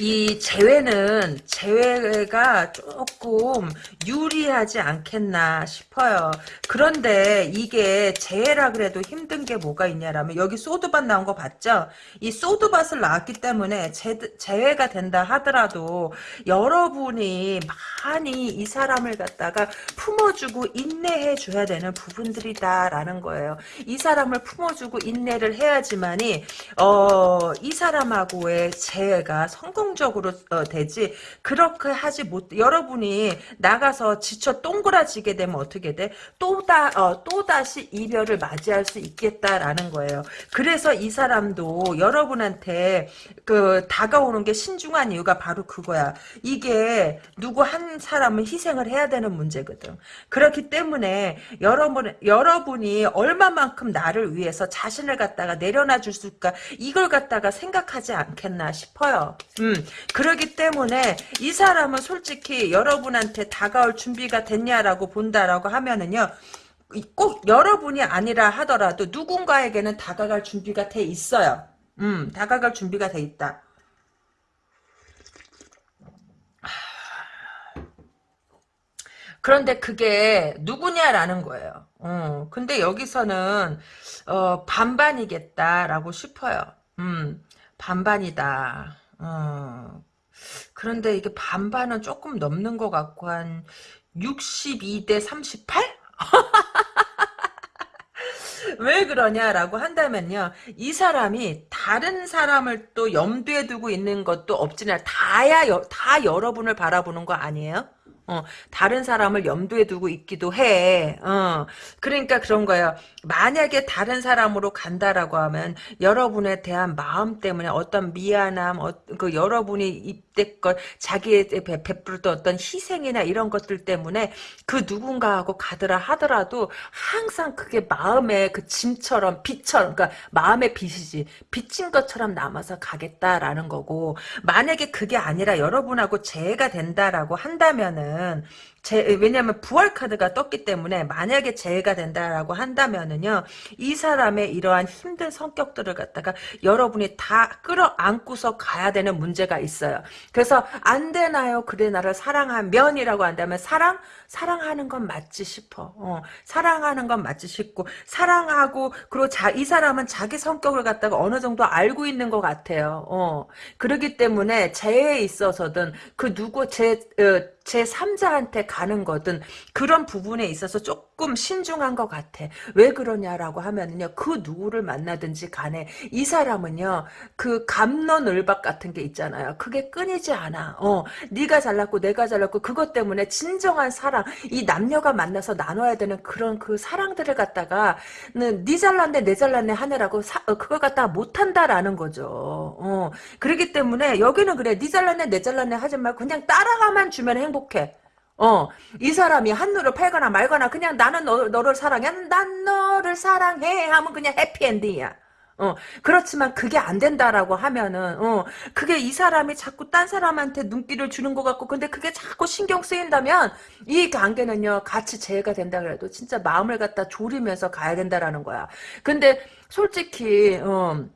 Speaker 1: 이 재회는 재회가 조금 유리하지 않겠나 싶어요. 그런데 이게 재회라 그래도 힘든 게 뭐가 있냐라면 여기 소드밭 나온 거 봤죠? 이 소드밭을 나왔기 때문에 재, 재회가 된다 하더라도 여러분이 많이 이 사람을 갖다가 품어주고 인내해 줘야 되는 부분들이다라는 거예요. 이 사람을 품어주고 인내를 해야지만이 어, 이 사람하고의 재회가 성공 성공적으로 어, 되지 그렇게 하지 못 여러분이 나가서 지쳐 동그라지게 되면 어떻게 돼? 또다 어, 또 다시 이별을 맞이할 수 있겠다라는 거예요. 그래서 이 사람도 여러분한테 그 다가오는 게 신중한 이유가 바로 그거야. 이게 누구 한 사람은 희생을 해야 되는 문제거든. 그렇기 때문에 여러분 여러분이 얼마만큼 나를 위해서 자신을 갖다가 내려놔 줄수 있을까 이걸 갖다가 생각하지 않겠나 싶어요. 음. 음, 그러기 때문에 이 사람은 솔직히 여러분한테 다가올 준비가 됐냐라고 본다라고 하면은요. 꼭 여러분이 아니라 하더라도 누군가에게는 다가갈 준비가 돼 있어요. 음, 다가갈 준비가 돼 있다. 그런데 그게 누구냐라는 거예요. 어, 근데 여기서는 어, 반반이겠다라고 싶어요. 음, 반반이다. 어. 그런데 이게 반반은 조금 넘는 것 같고 한 62대 38? 왜 그러냐라고 한다면요. 이 사람이 다른 사람을 또 염두에 두고 있는 것도 없지는 다야 다 여러분을 바라보는 거 아니에요? 어, 다른 사람을 염두에 두고 있기도 해. 어, 그러니까 그런 거예요. 만약에 다른 사람으로 간다라고 하면 여러분에 대한 마음 때문에 어떤 미안함, 어, 그 여러분이 입대껏 자기에 베풀던 어떤 희생이나 이런 것들 때문에 그 누군가하고 가더라 하더라도 항상 그게 마음의 그 짐처럼 빛처럼, 그러니까 마음의 빛이지. 빛인 것처럼 남아서 가겠다라는 거고 만약에 그게 아니라 여러분하고 재해가 된다라고 한다면은 제, 왜냐하면 부활 카드가 떴기 때문에 만약에 재해가 된다라고 한다면은요 이 사람의 이러한 힘든 성격들을 갖다가 여러분이 다 끌어안고서 가야 되는 문제가 있어요. 그래서 안 되나요? 그래 나를 사랑하면이라고 한다면 사랑 사랑하는 건 맞지 싶어. 어, 사랑하는 건 맞지 싶고 사랑하고 그리고 자, 이 사람은 자기 성격을 갖다가 어느 정도 알고 있는 것 같아요. 어, 그러기 때문에 재해에 있어서든 그 누구 제 어, 제3자한테 가는 거든 그런 부분에 있어서 조금 신중한 것 같아. 왜 그러냐라고 하면은요. 그 누구를 만나든지 간에 이 사람은요. 그 감론을박 같은 게 있잖아요. 그게 끊이지 않아. 어, 네가 잘났고 내가 잘났고 그것 때문에 진정한 사랑 이 남녀가 만나서 나눠야 되는 그런 그 사랑들을 갖다가 네 잘났네 내 잘났네 하느라고 사, 어, 그걸 갖다가 못한다라는 거죠. 어, 그렇기 때문에 여기는 그래 네 잘났네 내 잘났네 하지 말고 그냥 따라가만 주면 행 행복해. 어, 이 사람이 한눈을 팔거나 말거나 그냥 나는 너, 너를 사랑해. 난 너를 사랑해. 하면 그냥 해피엔딩이야. 어, 그렇지만 그게 안 된다라고 하면은, 어, 그게 이 사람이 자꾸 딴 사람한테 눈길을 주는 것 같고, 근데 그게 자꾸 신경 쓰인다면, 이 관계는요, 같이 재해가 된다 그래도 진짜 마음을 갖다 졸이면서 가야 된다라는 거야. 근데, 솔직히, 어,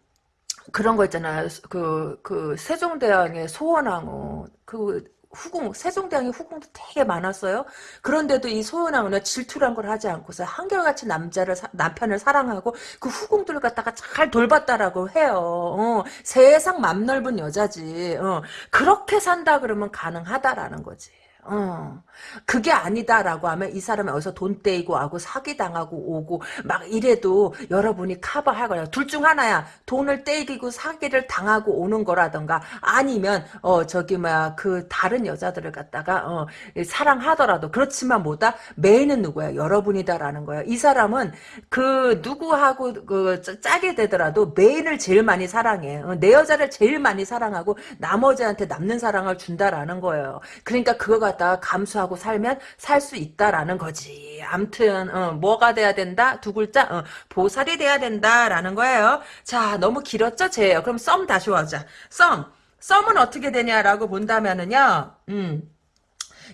Speaker 1: 그런 거 있잖아요. 그, 그, 세종대왕의 소원왕후. 그, 후궁 세종대왕의 후궁도 되게 많았어요. 그런데도 이 소연왕은 질투란 걸 하지 않고서 한결같이 남자를 사, 남편을 사랑하고 그 후궁들을 갖다가 잘 돌봤다라고 해요. 어, 세상 맘 넓은 여자지. 어, 그렇게 산다 그러면 가능하다라는 거지. 어. 그게 아니다라고 하면 이 사람이 어디서 돈 떼이고 하고 사기당하고 오고 막 이래도 여러분이 커버하거나 둘 중 하나야. 돈을 떼이고 사기를 당하고 오는 거라던가 아니면 어 저기 뭐야 그 다른 여자들을 갖다가 어 사랑하더라도 그렇지만 뭐다 메인은 누구야? 여러분이다라는 거야. 이 사람은 그 누구하고 그 짜게 되더라도 메인을 제일 많이 사랑해. 어, 내 여자를 제일 많이 사랑하고 나머지한테 남는 사랑을 준다라는 거예요. 그러니까 그거가 갖다가 감수하고 살면 살 수 있다라는 거지. 암튼 어, 뭐가 돼야 된다? 두 글자 어, 보살이 돼야 된다라는 거예요. 자 너무 길었죠? 제예요. 그럼 썸 다시 와자. 썸. 썸은 어떻게 되냐라고 본다면은요. 음.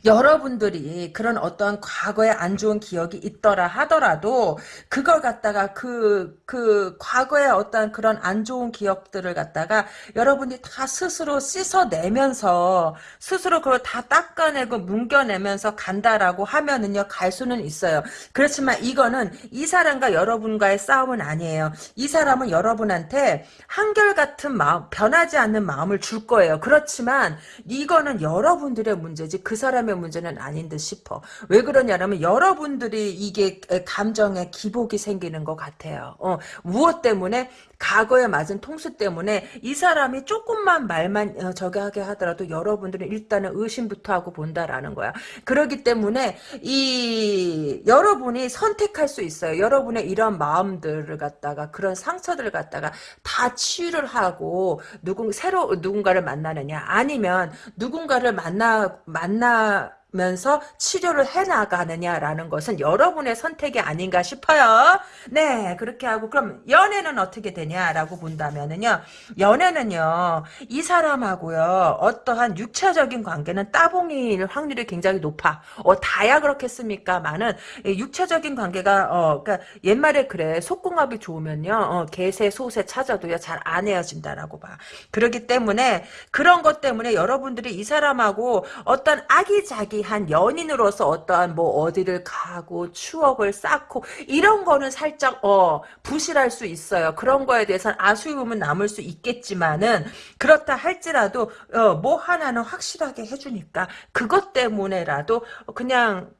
Speaker 1: 여러분들이 그런 어떠한 과거에 안 좋은 기억이 있더라 하더라도 그걸 갖다가 그, 그 과거에 어떤 그런 안 좋은 기억들을 갖다가 여러분이 다 스스로 씻어내면서 스스로 그걸 다 닦아내고 뭉겨내면서 간다라고 하면은요 갈 수는 있어요. 그렇지만 이거는 이 사람과 여러분과의 싸움은 아니에요. 이 사람은 여러분한테 한결같은 마음 변하지 않는 마음을 줄 거예요. 그렇지만 이거는 여러분들의 문제지 그 사람의 사람의 문제는 아닌 듯 싶어. 왜 그러냐면 여러분들이 이게 감정에 기복이 생기는 것 같아요. 어, 무엇 때문에 과거에 맞은 통수 때문에 이 사람이 조금만 말만 어, 저기 하게 하더라도 여러분들은 일단은 의심부터 하고 본다라는 거야. 그러기 때문에 이 여러분이 선택할 수 있어요. 여러분의 이런 마음들을 갖다가 그런 상처들을 갖다가 다 치유를 하고 누군 새로 누군가를 만나느냐 아니면 누군가를 만나 만나 면서 치료를 해나가느냐라는 것은 여러분의 선택이 아닌가 싶어요. 네, 그렇게 하고 그럼 연애는 어떻게 되냐라고 본다면은요. 연애는요. 이 사람하고요. 어떠한 육체적인 관계는 따봉일 확률이 굉장히 높아. 어, 다야 그렇겠습니까만은 육체적인 관계가 어, 그러니까 옛말에 그래. 속궁합이 좋으면요. 어, 개새 소새 찾아도요. 잘 안 헤어진다라고 봐. 그렇기 때문에 그런 것 때문에 여러분들이 이 사람하고 어떤 아기자기 한 연인으로서 어떠한 뭐 어디를 가고 추억을 쌓고 이런 거는 살짝 어 부실할 수 있어요. 그런 거에 대해서는 아쉬움은 남을 수 있겠지만은 그렇다 할지라도 어 뭐 하나는 확실하게 해주니까 그것 때문에라도 그냥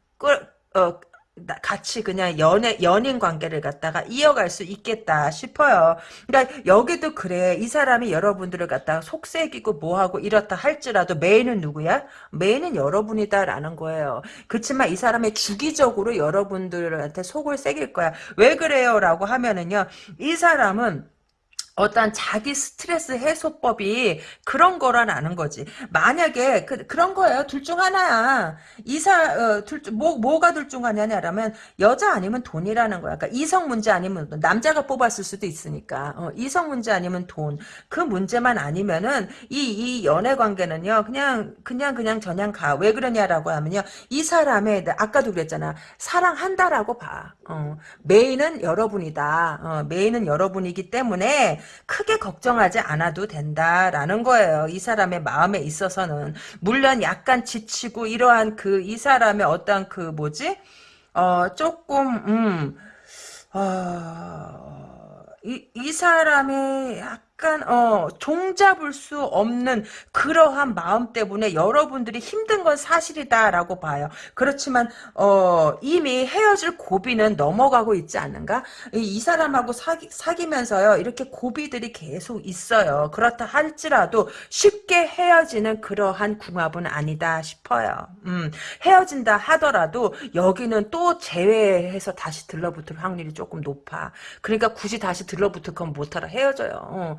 Speaker 1: 어 같이 그냥 연애 연인 관계를 갖다가 이어갈 수 있겠다 싶어요. 그러니까 여기도 그래. 이 사람이 여러분들을 갖다가 속색이고 뭐하고 이렇다 할지라도 메인은 누구야? 메인은 여러분이다라는 거예요. 그렇지만 이 사람이 주기적으로 여러분들한테 속을 새길 거야. 왜 그래요라고 하면은요. 이 사람은 어떤 자기 스트레스 해소법이 그런 거라는 거지. 만약에 그, 그런 거예요. 둘 중 하나야. 이사 어, 둘, 뭐 뭐가 둘 중 하냐냐면 여자 아니면 돈이라는 거야. 그러니까 이성 문제 아니면 남자가 뽑았을 수도 있으니까 어, 이성 문제 아니면 돈. 그 문제만 아니면은 이 이 연애 관계는요. 그냥 그냥 그냥 저냥 가. 왜 그러냐라고 하면요. 이 사람의 아까도 그랬잖아. 사랑한다라고 봐. 어, 메인은 여러분이다. 어, 메인은 여러분이기 때문에 크게 걱정하지 않아도 된다라는 거예요. 이 사람의 마음에 있어서는 물론 약간 지치고 이러한 그 이 사람의 어떤 그 뭐지? 어 조금 음 어, 이, 이 사람의 약 간 어 종잡을 수 없는 그러한 마음 때문에 여러분들이 힘든 건 사실이다라고 봐요. 그렇지만 어 이미 헤어질 고비는 넘어가고 있지 않는가? 이, 이 사람하고 사기, 사귀면서요 이렇게 고비들이 계속 있어요. 그렇다 할지라도 쉽게 헤어지는 그러한 궁합은 아니다 싶어요. 음, 헤어진다 하더라도 여기는 또 제외해서 다시 들러붙을 확률이 조금 높아. 그러니까 굳이 다시 들러붙을 건 못하라 헤어져요. 어.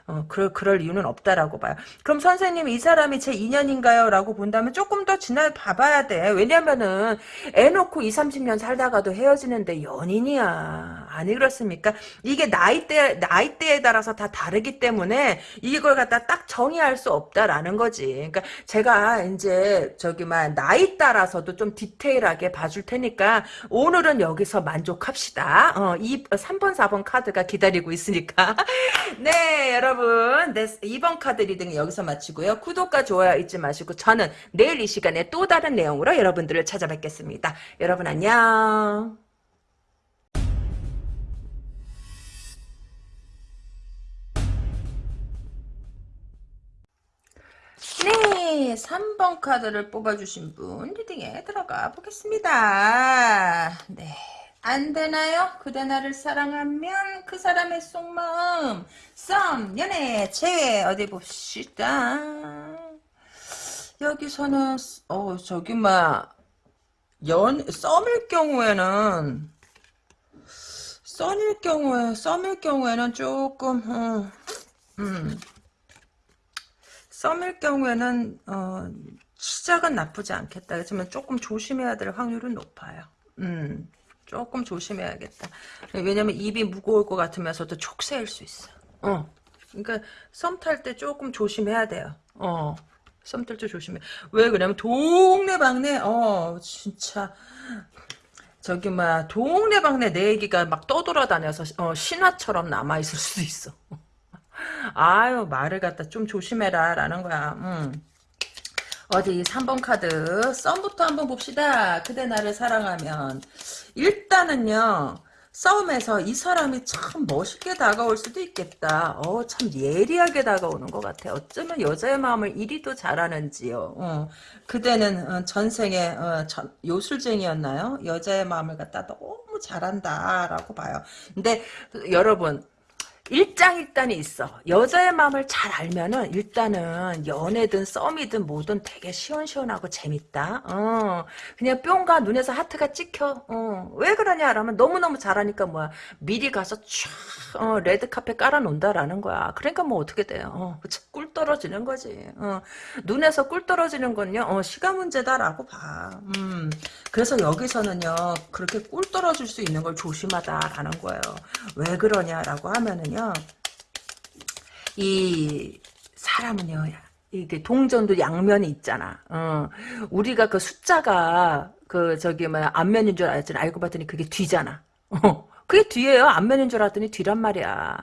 Speaker 1: 어, 그럴, 그럴 이유는 없다라고 봐요. 그럼 선생님, 이 사람이 제 인연인가요? 라고 본다면 조금 더 지나 봐봐야 돼. 왜냐면은, 애 놓고 20, 30년 살다가도 헤어지는데 연인이야. 아니, 그렇습니까? 이게 나이대, 나이대에 따라서 다 다르기 때문에 이걸 갖다 딱 정의할 수 없다라는 거지. 그러니까 제가 이제, 저기만, 나이 따라서도 좀 디테일하게 봐줄 테니까, 오늘은 여기서 만족합시다. 어, 이, 3번, 4번 카드가 기다리고 있으니까. 네. 네, 여러분. 네, 2번 카드 reading 여기서 마치고요. 구독과 좋아요 잊지 마시고 저는 내일 이 시간에 또 다른 내용으로 여러분들을 찾아뵙겠습니다. 여러분 안녕. 네, 3번 카드를 뽑아주신 분 reading에 들어가 보겠습니다. 네. 안 되나요? 그대 나를 사랑하면 그 사람의 속마음 썸, 연애, 재회 어디 봅시다. 여기서는 어 저기 막연 썸일 경우에는 썸일 경우에 썸일 경우에는 조금 어, 음 썸일 경우에는 어, 시작은 나쁘지 않겠다. 하지만 조금 조심해야 될 확률은 높아요. 음, 조금 조심해야겠다. 왜냐면 입이 무거울 것 같으면서도 촉새일 수 있어. 어, 그러니까 썸 탈 때 조금 조심해야 돼요. 어, 썸 탈 때 조심해. 왜 그러냐면 동네방네 어 진짜 저기 막 동네방네 내 얘기가 막 떠돌아다녀서 어, 신화처럼 남아 있을 수도 있어. 아유 말을 갖다 좀 조심해라 라는 거야 음. 어디 3번 카드 썸부터 한번 봅시다 그대 나를 사랑하면 일단은요 싸움에서 이 사람이 참 멋있게 다가올 수도 있겠다. 어, 참 예리하게 다가오는 것 같아. 어쩌면 여자의 마음을 이리도 잘하는지요. 어, 그대는 어, 전생에 어, 전, 요술쟁이였나요? 여자의 마음을 갖다 너무 잘한다라고 봐요. 근데 여러분 일장일단이 있어. 여자의 마음을 잘 알면은 일단은 연애든 썸이든 뭐든 되게 시원시원하고 재밌다. 어, 그냥 뿅가 눈에서 하트가 찍혀. 어, 왜 그러냐 라면 너무너무 잘하니까 뭐야. 미리 가서 쫙 어, 레드카펫 깔아놓는다라는 거야. 그러니까 뭐 어떻게 돼요. 어, 꿀 떨어지는 거지. 어, 눈에서 꿀 떨어지는 건요. 어, 시간 문제다라고 봐. 음, 그래서 여기서는요. 그렇게 꿀 떨어질 수 있는 걸 조심하다라는 거예요. 왜 그러냐라고 하면은요. 이 사람은요 이게 동전도 양면이 있잖아. 어. 우리가 그 숫자가 그 저기 뭐 앞면인 줄 알았더니 알고 봤더니 그게 뒤잖아. 어. 그게 뒤에요. 앞면인 줄 알았더니 뒤란 말이야.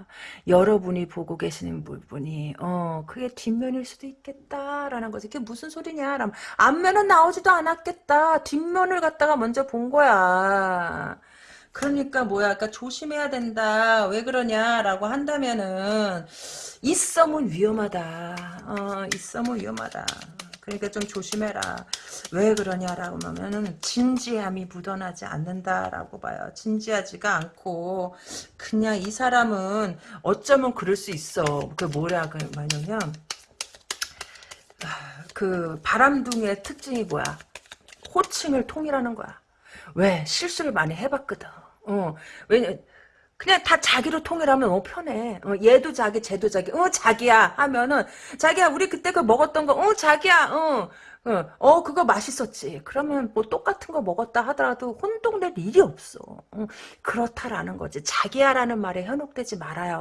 Speaker 1: 여러분이 보고 계시는 부분이 어 그게 뒷면일 수도 있겠다라는 거지. 그게 무슨 소리냐? 라면 앞면은 나오지도 않았겠다. 뒷면을 갖다가 먼저 본 거야. 그러니까 뭐야, 그러니까 조심해야 된다. 왜 그러냐라고 한다면은 이 썸은 위험하다. 어, 이 썸은 위험하다. 그러니까 좀 조심해라. 왜 그러냐라고 하면은 진지함이 묻어나지 않는다라고 봐요. 진지하지가 않고 그냥 이 사람은 어쩌면 그럴 수 있어. 그 뭐라 그 뭐냐면 아, 그 바람둥이의 특징이 뭐야? 호칭을 통일하는 거야. 왜? 실수를 많이 해봤거든. 어, 왜냐, 그냥 다 자기로 통일하면 어 편해. 어, 얘도 자기, 쟤도 자기. 어 자기야 하면은 자기야 우리 그때 그 먹었던 거. 어 자기야. 어. 어, 어, 그거 맛있었지. 그러면 뭐 똑같은 거 먹었다 하더라도 혼동될 일이 없어. 어, 그렇다라는 거지. 자기야라는 말에 현혹되지 말아요.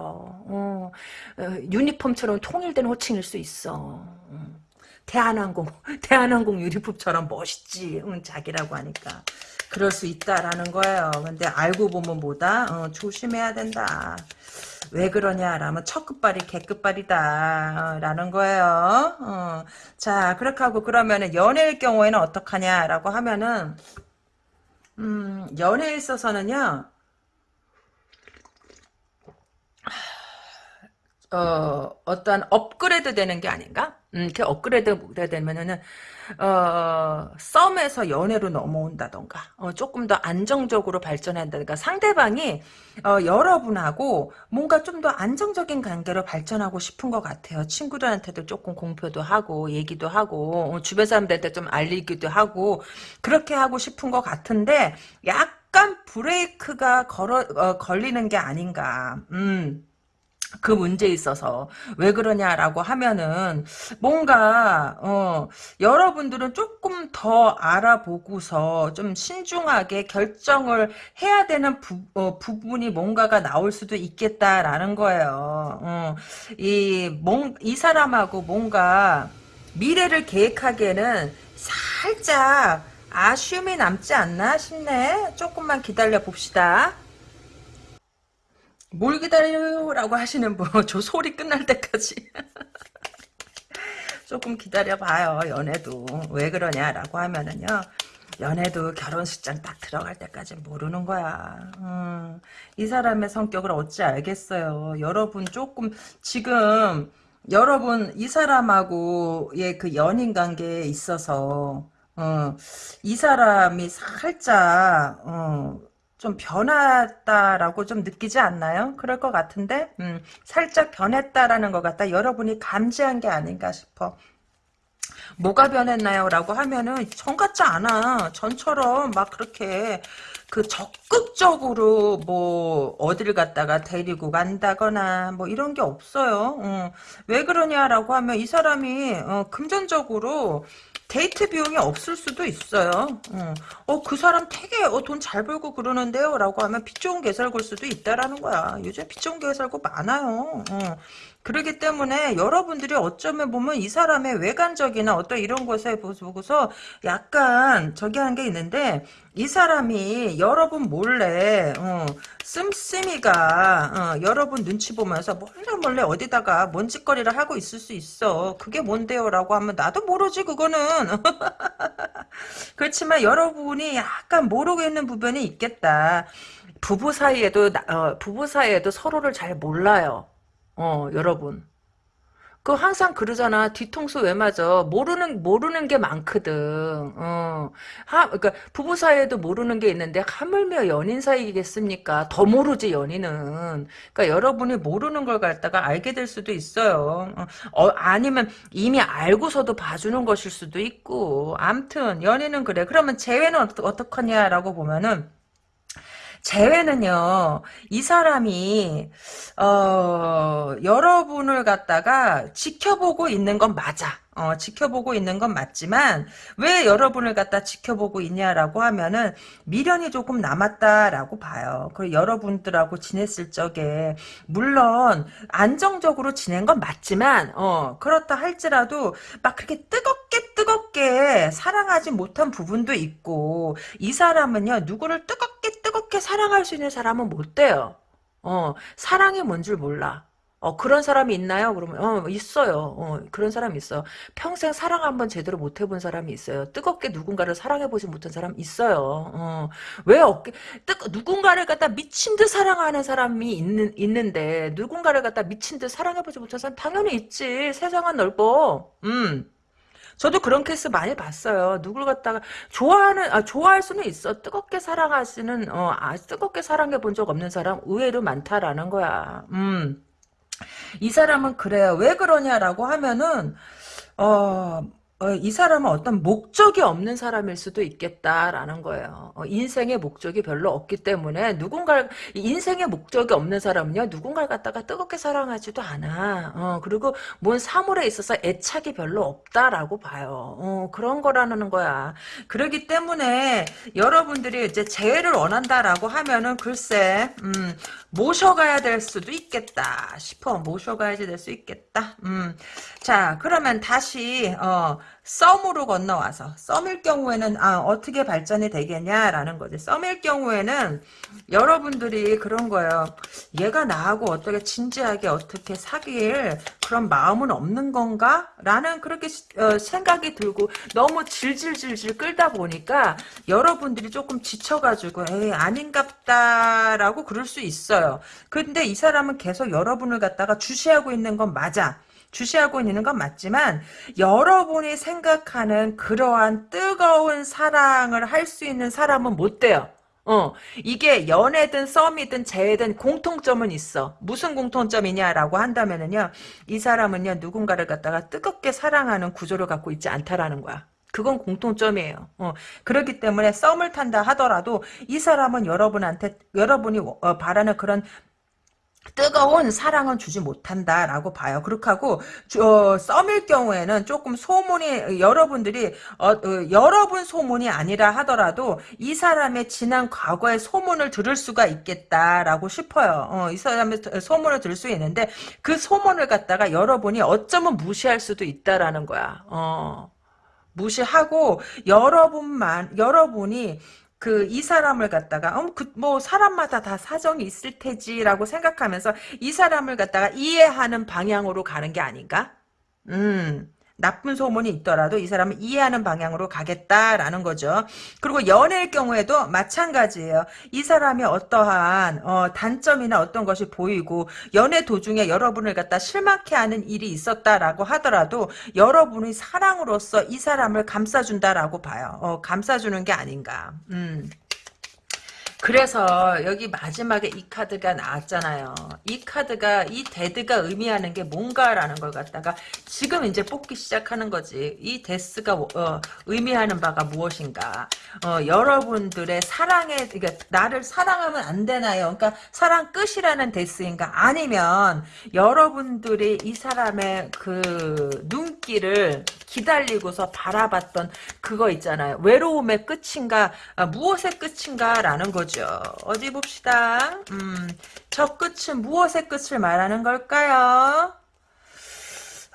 Speaker 1: 어, 어, 유니폼처럼 통일된 호칭일 수 있어. 어. 대한항공, 대한항공 유니폼처럼 멋있지. 응, 자기라고 하니까. 그럴 수 있다라는 거예요. 근데 알고 보면 뭐다? 어, 조심해야 된다. 왜 그러냐라면 첫 끝발이 개끝발이다 라는 거예요. 어. 자 그렇게 하고 그러면은 연애일 경우에는 어떡하냐라고 하면은 음, 연애에 있어서는요. 어, 어떤 업그레이드 되는 게 아닌가? 음, 그 업그레이드 되면은 어, 썸에서 연애로 넘어온다던가, 어, 조금 더 안정적으로 발전한다든가, 상대방이, 어, 여러분하고 뭔가 좀 더 안정적인 관계로 발전하고 싶은 것 같아요. 친구들한테도 조금 공표도 하고, 얘기도 하고, 어, 주변 사람들한테 좀 알리기도 하고, 그렇게 하고 싶은 것 같은데, 약간 브레이크가 걸어, 어, 걸리는 게 아닌가, 음. 그 문제에 있어서 왜 그러냐라고 하면은 뭔가 어 여러분들은 조금 더 알아보고서 좀 신중하게 결정을 해야 되는 부, 어, 부분이 뭔가가 나올 수도 있겠다라는 거예요. 어, 이이 사람하고 뭔가 미래를 계획하기에는 살짝 아쉬움이 남지 않나 싶네. 조금만 기다려 봅시다. 뭘 기다려요 라고 하시는 분, 저 소리 끝날 때까지 조금 기다려봐요. 연애도 왜 그러냐라고 하면은요. 연애도 결혼식장 딱 들어갈 때까지 모르는 거야. 음, 이 사람의 성격을 어찌 알겠어요. 여러분 조금 지금 여러분 이 사람하고의 그 연인 관계에 있어서 어, 이 사람이 살짝 어, 좀 변했다라고 좀 느끼지 않나요? 그럴 것 같은데 음, 살짝 변했다라는 것 같다. 여러분이 감지한 게 아닌가 싶어. 뭐가 변했나요? 라고 하면은 전 같지 않아. 전처럼 막 그렇게 그 적극적으로 뭐 어디를 갔다가 데리고 간다거나 뭐 이런 게 없어요. 어. 왜 그러냐라고 하면 이 사람이 어, 금전적으로 데이트 비용이 없을 수도 있어요. 어, 어그 사람 되게 어, 돈 잘 벌고 그러는데요. 라고 하면 빚 좋은 개살굴 수도 있다라는 거야. 요즘 빚 좋은 개살구 많아요. 어. 그러기 때문에 여러분들이 어쩌면 보면 이 사람의 외관적이나 어떤 이런 것에 보고서 약간 저기 한 게 있는데 이 사람이 여러분 몰래 어, 씀씀이가 어, 여러분 눈치 보면서 몰래 몰래 어디다가 뭔 짓거리를 하고 있을 수 있어. 그게 뭔데요? 라고 하면 나도 모르지 그거는. 그렇지만 여러분이 약간 모르고 있는 부분이 있겠다. 부부 사이에도 어, 부부 사이에도 서로를 잘 몰라요. 어, 여러분. 그 항상 그러잖아. 뒤통수 왜 맞아? 모르는 모르는 게 많거든. 어. 하, 그러니까 부부 사이에도 모르는 게 있는데 하물며 연인 사이겠습니까? 더 모르지 연인은. 그러니까 여러분이 모르는 걸 갖다가 알게 될 수도 있어요. 어, 어 아니면 이미 알고서도 봐주는 것일 수도 있고. 암튼 연인은 그래. 그러면 재회는 어떡, 어떡하냐라고 보면은 재회는요, 이 사람이, 어, 여러분을 갖다가 지켜보고 있는 건 맞아. 어, 지켜보고 있는 건 맞지만 왜 여러분을 갖다 지켜보고 있냐라고 하면은 미련이 조금 남았다라고 봐요. 그리고 여러분들하고 지냈을 적에 물론 안정적으로 지낸 건 맞지만 어, 그렇다 할지라도 막 그렇게 뜨겁게 뜨겁게 사랑하지 못한 부분도 있고 이 사람은요 누구를 뜨겁게 뜨겁게 사랑할 수 있는 사람은 못 돼요. 어, 사랑이 뭔 줄 몰라. 어, 그런 사람이 있나요? 그러면, 어, 있어요. 어, 그런 사람이 있어. 평생 사랑 한번 제대로 못 해본 사람이 있어요. 뜨겁게 누군가를 사랑해보지 못한 사람 있어요. 어, 왜 어깨, 뜨, 누군가를 갖다 미친 듯 사랑하는 사람이 있는, 있는데, 누군가를 갖다 미친 듯 사랑해보지 못한 사람 당연히 있지. 세상은 넓어. 음. 저도 그런 케이스 많이 봤어요. 누굴 갖다가 좋아하는 아 좋아할 수는 있어. 뜨겁게 사랑하시는 어 아, 뜨겁게 사랑해 본 적 없는 사람 의외로 많다라는 거야. 음. 이 사람은 그래요. 왜 그러냐라고 하면은 어, 어, 이 사람은 어떤 목적이 없는 사람일 수도 있겠다라는 거예요. 어, 인생의 목적이 별로 없기 때문에 누군가 인생의 목적이 없는 사람은요 누군가를 갖다가 뜨겁게 사랑하지도 않아. 어, 그리고 뭔 사물에 있어서 애착이 별로 없다라고 봐요. 어, 그런 거라는 거야. 그러기 때문에 여러분들이 이제 재회를 원한다라고 하면은 글쎄 음, 모셔가야 될 수도 있겠다 싶어. 모셔가야지 될 수 있겠다. 음. 자, 그러면 다시 어, 썸으로 건너와서 썸일 경우에는 아, 어떻게 발전이 되겠냐라는 거지. 썸일 경우에는 여러분들이 그런 거예요. 얘가 나하고 어떻게 진지하게 어떻게 사귈 그런 마음은 없는 건가? 라는 그렇게 어, 생각이 들고 너무 질질질질 끌다 보니까 여러분들이 조금 지쳐가지고 에이 아닌갑다라고 그럴 수 있어요. 근데 이 사람은 계속 여러분을 갖다가 주시하고 있는 건 맞아. 주시하고 있는 건 맞지만 여러분이 생각하는 그러한 뜨거운 사랑을 할 수 있는 사람은 못 돼요. 어, 이게 연애든 썸이든 재회든 공통점은 있어. 무슨 공통점이냐라고 한다면은요, 이 사람은요, 누군가를 갖다가 뜨겁게 사랑하는 구조를 갖고 있지 않다라는 거야. 그건 공통점이에요. 어, 그렇기 때문에 썸을 탄다 하더라도 이 사람은 여러분한테 여러분이 어, 바라는 그런 뜨거운 사랑은 주지 못한다라고 봐요. 그렇게 하고 어, 썸일 경우에는 조금 소문이 여러분들이 어, 어, 여러분 소문이 아니라 하더라도 이 사람의 지난 과거의 소문을 들을 수가 있겠다라고 싶어요. 어, 이 사람의 소문을 들을 수 있는데 그 소문을 갖다가 여러분이 어쩌면 무시할 수도 있다라는 거야. 어. 무시하고 여러분만 여러분이 그 이 사람을 갖다가 어, 그, 뭐 사람마다 다 사정이 있을 테지라고 생각하면서 이 사람을 갖다가 이해하는 방향으로 가는 게 아닌가? 음. 나쁜 소문이 있더라도 이 사람은 이해하는 방향으로 가겠다라는 거죠. 그리고 연애의 경우에도 마찬가지예요. 이 사람이 어떠한 어, 단점이나 어떤 것이 보이고 연애 도중에 여러분을 갖다 실망케 하는 일이 있었다라고 하더라도 여러분이 사랑으로서 이 사람을 감싸준다라고 봐요. 어, 감싸주는 게 아닌가. 음. 그래서 여기 마지막에 이 카드가 나왔잖아요. 이 카드가 이 death가 의미하는 게 뭔가라는 걸 갖다가 지금 이제 뽑기 시작하는 거지. 이 death가 어, 의미하는 바가 무엇인가. 어, 여러분들의 사랑에 그러니까 나를 사랑하면 안 되나요? 그러니까 사랑 끝이라는 death인가? 아니면 여러분들이 이 사람의 그 눈길을 기다리고서 바라봤던 그거 있잖아요. 외로움의 끝인가 아, 무엇의 끝인가라는 거 죠. 어디 봅시다. 음, 저 끝은 무엇의 끝을 말하는 걸까요?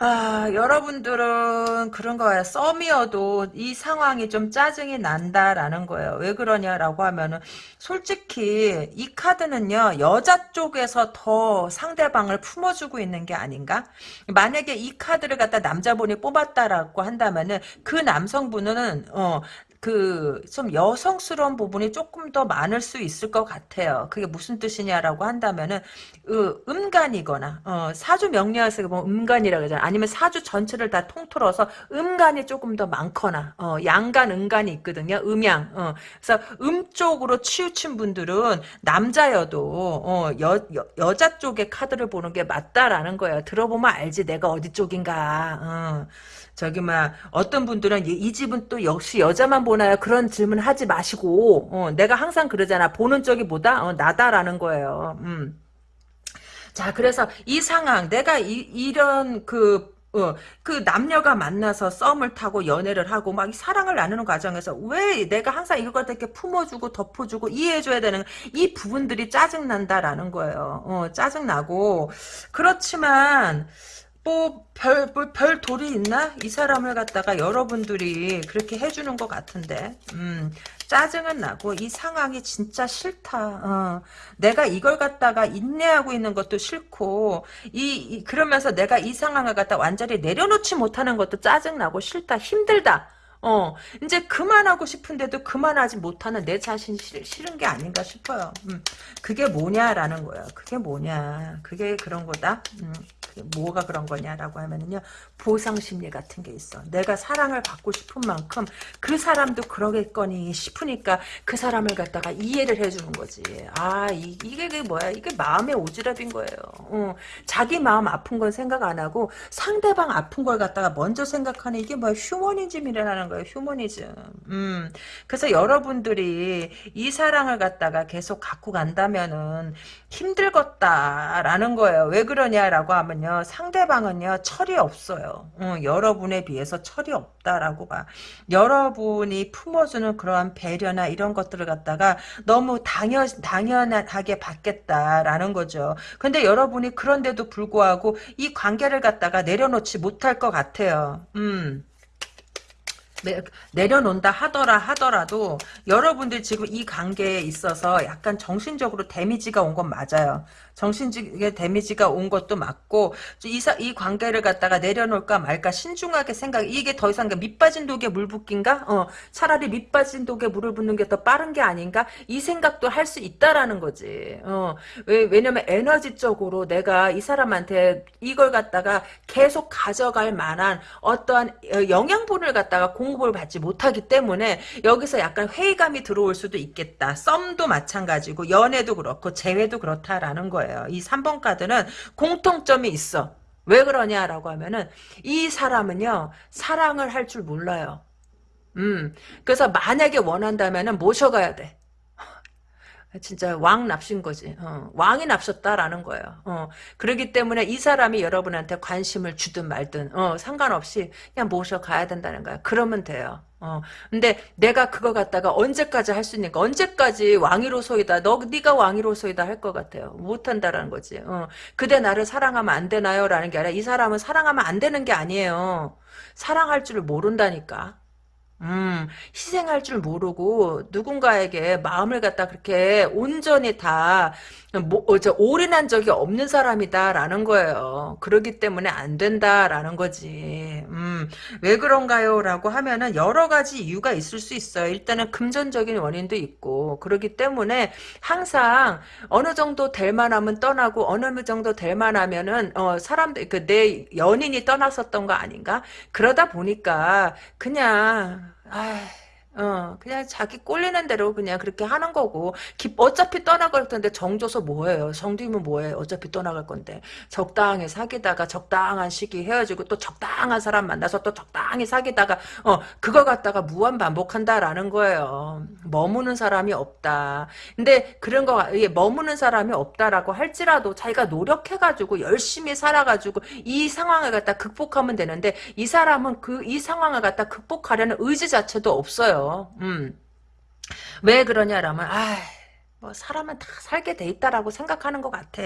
Speaker 1: 아, 여러분들은 그런 거예요. 썸이어도 이 상황이 좀 짜증이 난다라는 거예요. 왜 그러냐라고 하면은 솔직히 이 카드는요. 여자 쪽에서 더 상대방을 품어주고 있는 게 아닌가? 만약에 이 카드를 갖다 남자분이 뽑았다라고 한다면은 그 남성분은 어 그, 좀 여성스러운 부분이 조금 더 많을 수 있을 것 같아요. 그게 무슨 뜻이냐라고 한다면은, 으, 음간이거나, 어, 사주 명리학에서 뭐 음간이라고 하잖아. 아니면 사주 전체를 다 통틀어서 음간이 조금 더 많거나, 어, 양간, 음간이 있거든요. 음양, 어. 그래서 음 쪽으로 치우친 분들은 남자여도, 어, 여, 여, 여 자 쪽의 카드를 보는 게 맞다라는 거예요. 들어보면 알지. 내가 어디 쪽인가, 어. 저기 막 어떤 분들은 이, 이, 집은 또 역시 여자만 보나요? 그런 질문 하지 마시고 어, 내가 항상 그러잖아. 보는 쪽이 보다 어, 나다라는 거예요. 음. 자 그래서 이 상황 내가 이, 이런 그 어, 그 남녀가 만나서 썸을 타고 연애를 하고 막 사랑을 나누는 과정에서 왜 내가 항상 이걸 이렇게 품어주고 덮어주고 이해해줘야 되는 이 부분들이 짜증난다라는 거예요. 어, 짜증나고 그렇지만 뭐, 별, 뭐, 별 돌이 있나? 이 사람을 갖다가 여러분들이 그렇게 해주는 것 같은데, 음, 짜증은 나고, 이 상황이 진짜 싫다, 어, 내가 이걸 갖다가 인내하고 있는 것도 싫고, 이, 이 그러면서 내가 이 상황을 갖다 완전히 내려놓지 못하는 것도 짜증나고, 싫다, 힘들다, 어, 이제 그만하고 싶은데도 그만하지 못하는 내 자신이 싫, 싫은 게 아닌가 싶어요. 음, 그게 뭐냐라는 거야. 그게 뭐냐. 그게 그런 거다. 음. 뭐가 그런 거냐라고 하면은요 보상 심리 같은 게 있어. 내가 사랑을 받고 싶은 만큼 그 사람도 그러겠거니 싶으니까 그 사람을 갖다가 이해를 해주는 거지. 아 이, 게그 뭐야? 이게 마음의 오지랖인 거예요. 어, 자기 마음 아픈 건 생각 안 하고 상대방 아픈 걸 갖다가 먼저 생각하는 이게 뭐야? 휴머니즘이라는 거예요. 휴머니즘. 음, 그래서 여러분들이 이 사랑을 갖다가 계속 갖고 간다면은 힘들겠다라는 거예요. 왜 그러냐라고 하면요. 상대방은요. 철이 없어요. 어, 여러분에 비해서 철이 없다라고 봐. 여러분이 품어주는 그러한 배려나 이런 것들을 갖다가 너무 당연, 당연하게 받겠다라는 거죠. 근데 여러분이 그런데도 불구하고 이 관계를 갖다가 내려놓지 못할 것 같아요. 음. 내, 려놓는다 하더라 하더라도 여러분들 지금 이 관계에 있어서 약간 정신적으로 데미지가 온 건 맞아요. 정신적인 데미지가 온 것도 맞고 이, 이 관계를 갖다가 내려놓을까 말까 신중하게 생각 이게 더 이상 밑빠진 독에 물 붓긴가? 어, 차라리 밑빠진 독에 물을 붓는 게 더 빠른 게 아닌가? 이 생각도 할 수 있다라는 거지. 어, 왜, 왜냐면 에너지적으로 내가 이 사람한테 이걸 갖다가 계속 가져갈 만한 어떠한 어, 영양분을 갖다가 공 급을 받지 못하기 때문에 여기서 약간 회의감이 들어올 수도 있겠다. 썸도 마찬가지고 연애도 그렇고 재회도 그렇다라는. 거예요. 이 3번 카드는 공통점이 있어. 왜 그러냐라고 하면은 이 사람은요 사랑을 할 줄 몰라요. 음 그래서 만약에 원한다면은 모셔가야 돼. 진짜 왕 납신 거지. 어, 왕이 납셨다라는 거예요. 어, 그렇기 때문에 이 사람이 여러분한테 관심을 주든 말든 어, 상관없이 그냥 모셔가야 된다는 거야. 그러면 돼요. 어, 근데 내가 그거 갖다가 언제까지 할 수 있니까 언제까지 왕위로소이다. 너 네가 왕위로소이다 할 것 같아요. 못 한다라는 거지. 어, 그대 나를 사랑하면 안 되나요 라는 게 아니라 이 사람은 사랑하면 안 되는 게 아니에요. 사랑할 줄을 모른다니까. 음, 희생할 줄 모르고 누군가에게 마음을 갖다 그렇게 온전히 다 뭐, 어, 저, 올인한 적이 없는 사람이다라는 거예요. 그러기 때문에 안 된다라는 거지. 음, 왜 그런가요? 라고 하면은 여러 가지 이유가 있을 수 있어요. 일단은 금전적인 원인도 있고, 그러기 때문에 항상 어느 정도 될 만하면 떠나고, 어느 정도 될 만하면은, 어, 사람들, 그, 내 연인이 떠났었던 거 아닌가? 그러다 보니까, 그냥, 아 어, 그냥 자기 꼴리는 대로 그냥 그렇게 하는 거고, 기, 어차피 떠나갈 텐데 정 줘서 뭐해요? 정 들면 뭐해? 어차피 떠나갈 건데. 적당히 사귀다가 적당한 시기 헤어지고 또 적당한 사람 만나서 또 적당히 사귀다가, 어, 그거 갖다가 무한 반복한다라는 거예요. 머무는 사람이 없다. 근데 그런 거, 이게 머무는 사람이 없다라고 할지라도 자기가 노력해가지고 열심히 살아가지고 이 상황을 갖다 극복하면 되는데, 이 사람은 그, 이 상황을 갖다 극복하려는 의지 자체도 없어요. 음. 왜 그러냐라면, 아, 뭐 사람은 다 살게 돼 있다라고 생각하는 것 같아.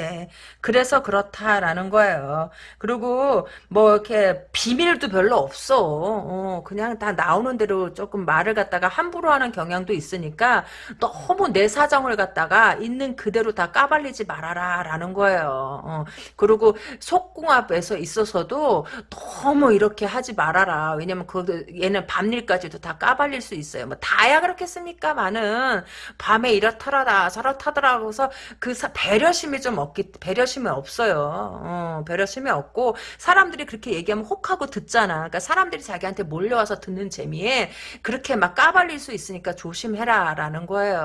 Speaker 1: 그래서 그렇다라는 거예요. 그리고 뭐 이렇게 비밀도 별로 없어. 어, 그냥 다 나오는 대로 조금 말을 갖다가 함부로 하는 경향도 있으니까 너무 내 사정을 갖다가 있는 그대로 다 까발리지 말아라라는 거예요. 어, 그리고 속궁합에서 있어서도 너무 이렇게 하지 말아라. 왜냐면 그 얘는 밤일까지도 다 까발릴 수 있어요. 뭐 다야 그렇겠습니까? 많은 밤에 이렇더라 다 저렇다더라 고서 그 사, 배려심이 좀 없기 배려심이 없어요. 어, 배려심이 없고 사람들이 그렇게 얘기하면 혹하고 듣잖아. 그러니까 사람들이 자기한테 몰려와서 듣는 재미에 그렇게 막 까발릴 수 있으니까 조심해라라는 거예요.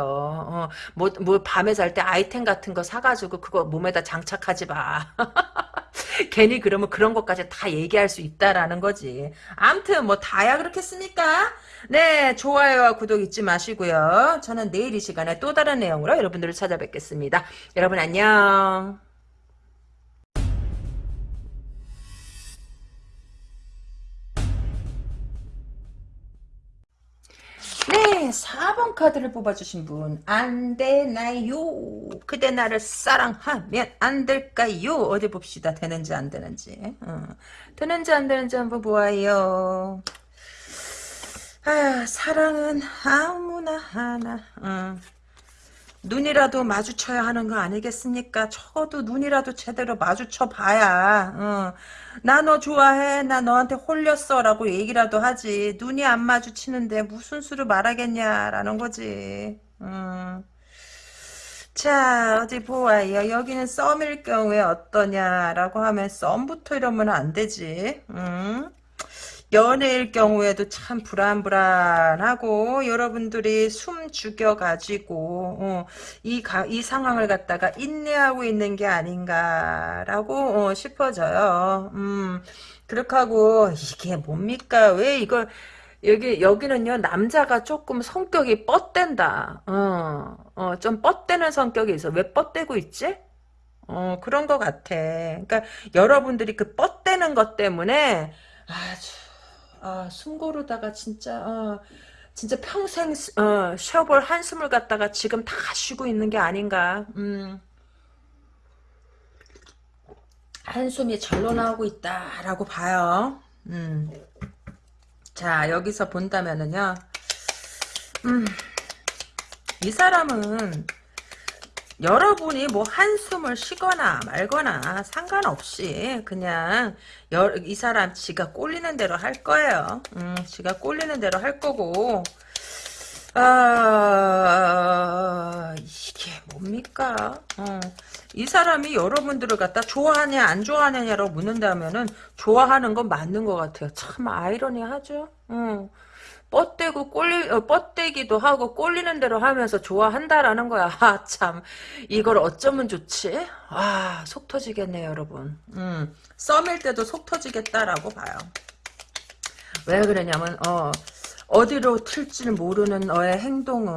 Speaker 1: 어, 뭐, 뭐 밤에 잘 때 아이템 같은 거 사가지고 그거 몸에다 장착하지 마. 괜히 그러면 그런 것까지 다 얘기할 수 있다라는 거지. 암튼 뭐 다야 그렇겠습니까? 네, 좋아요와 구독 잊지 마시고요. 저는 내일 이 시간에 또 다른 내용으로 여러분들을 찾아뵙겠습니다. 여러분 안녕. 네, 4번 카드를 뽑아주신 분, 안 되나요? 그대 나를 사랑하면 안 될까요? 어디 봅시다. 되는지 안 되는지. 어. 되는지 안 되는지 한번 보아요. 아, 사랑은 아무나 하나. 어. 눈이라도 마주쳐야 하는 거 아니겠습니까? 적어도 눈이라도 제대로 마주쳐 봐야. 어. 나너 좋아해. 나 너한테 홀렸어. 라고 얘기라도 하지. 눈이 안 마주치는데 무슨 수를 말하겠냐라는 거지. 어. 자 어디 보아요. 여기는 썸일 경우에 어떠냐라고 하면 썸부터 이러면 안 되지. 음. 연애일 경우에도 참 불안불안하고 여러분들이 숨 죽여가지고 어, 이, 가, 이 상황을 갖다가 인내하고 있는 게 아닌가라고 어, 싶어져요. 음, 그렇게 하고 이게 뭡니까? 왜 이걸 여기 여기는요 남자가 조금 성격이 뻗댄다. 어, 어, 좀 뻗대는 성격이 있어. 왜 뻗대고 있지? 어, 그런 것 같아. 그러니까 여러분들이 그 뻗대는 것 때문에 아주 아, 숨 고르다가 진짜 어, 진짜 평생 어, 쉬어볼 한숨을 갖다가 지금 다 쉬고 있는 게 아닌가. 음. 한숨이 절로 나오고 있다라고 봐요. 음. 자 여기서 본다면은요. 음. 이 사람은 여러분이 뭐 한숨을 쉬거나 말거나 상관없이 그냥 여, 이 사람 지가 꼴리는 대로 할 거예요. 음, 지가 꼴리는 대로 할 거고 아 이게 뭡니까? 어, 이 사람이 여러분들을 갖다 좋아하냐 안 좋아하냐라고 묻는다면은 좋아하는 건 맞는 것 같아요. 참 아이러니하죠. 어. 뻗대고 꼴리 어, 뻗대기도 하고 꼴리는 대로 하면서 좋아한다라는 거야. 아, 참 이걸 어쩌면 좋지? 아, 속 터지겠네요, 여러분. 음, 썸일 때도 속 터지겠다라고 봐요. 왜 그러냐면 어 어디로 튈지 모르는 너의 행동은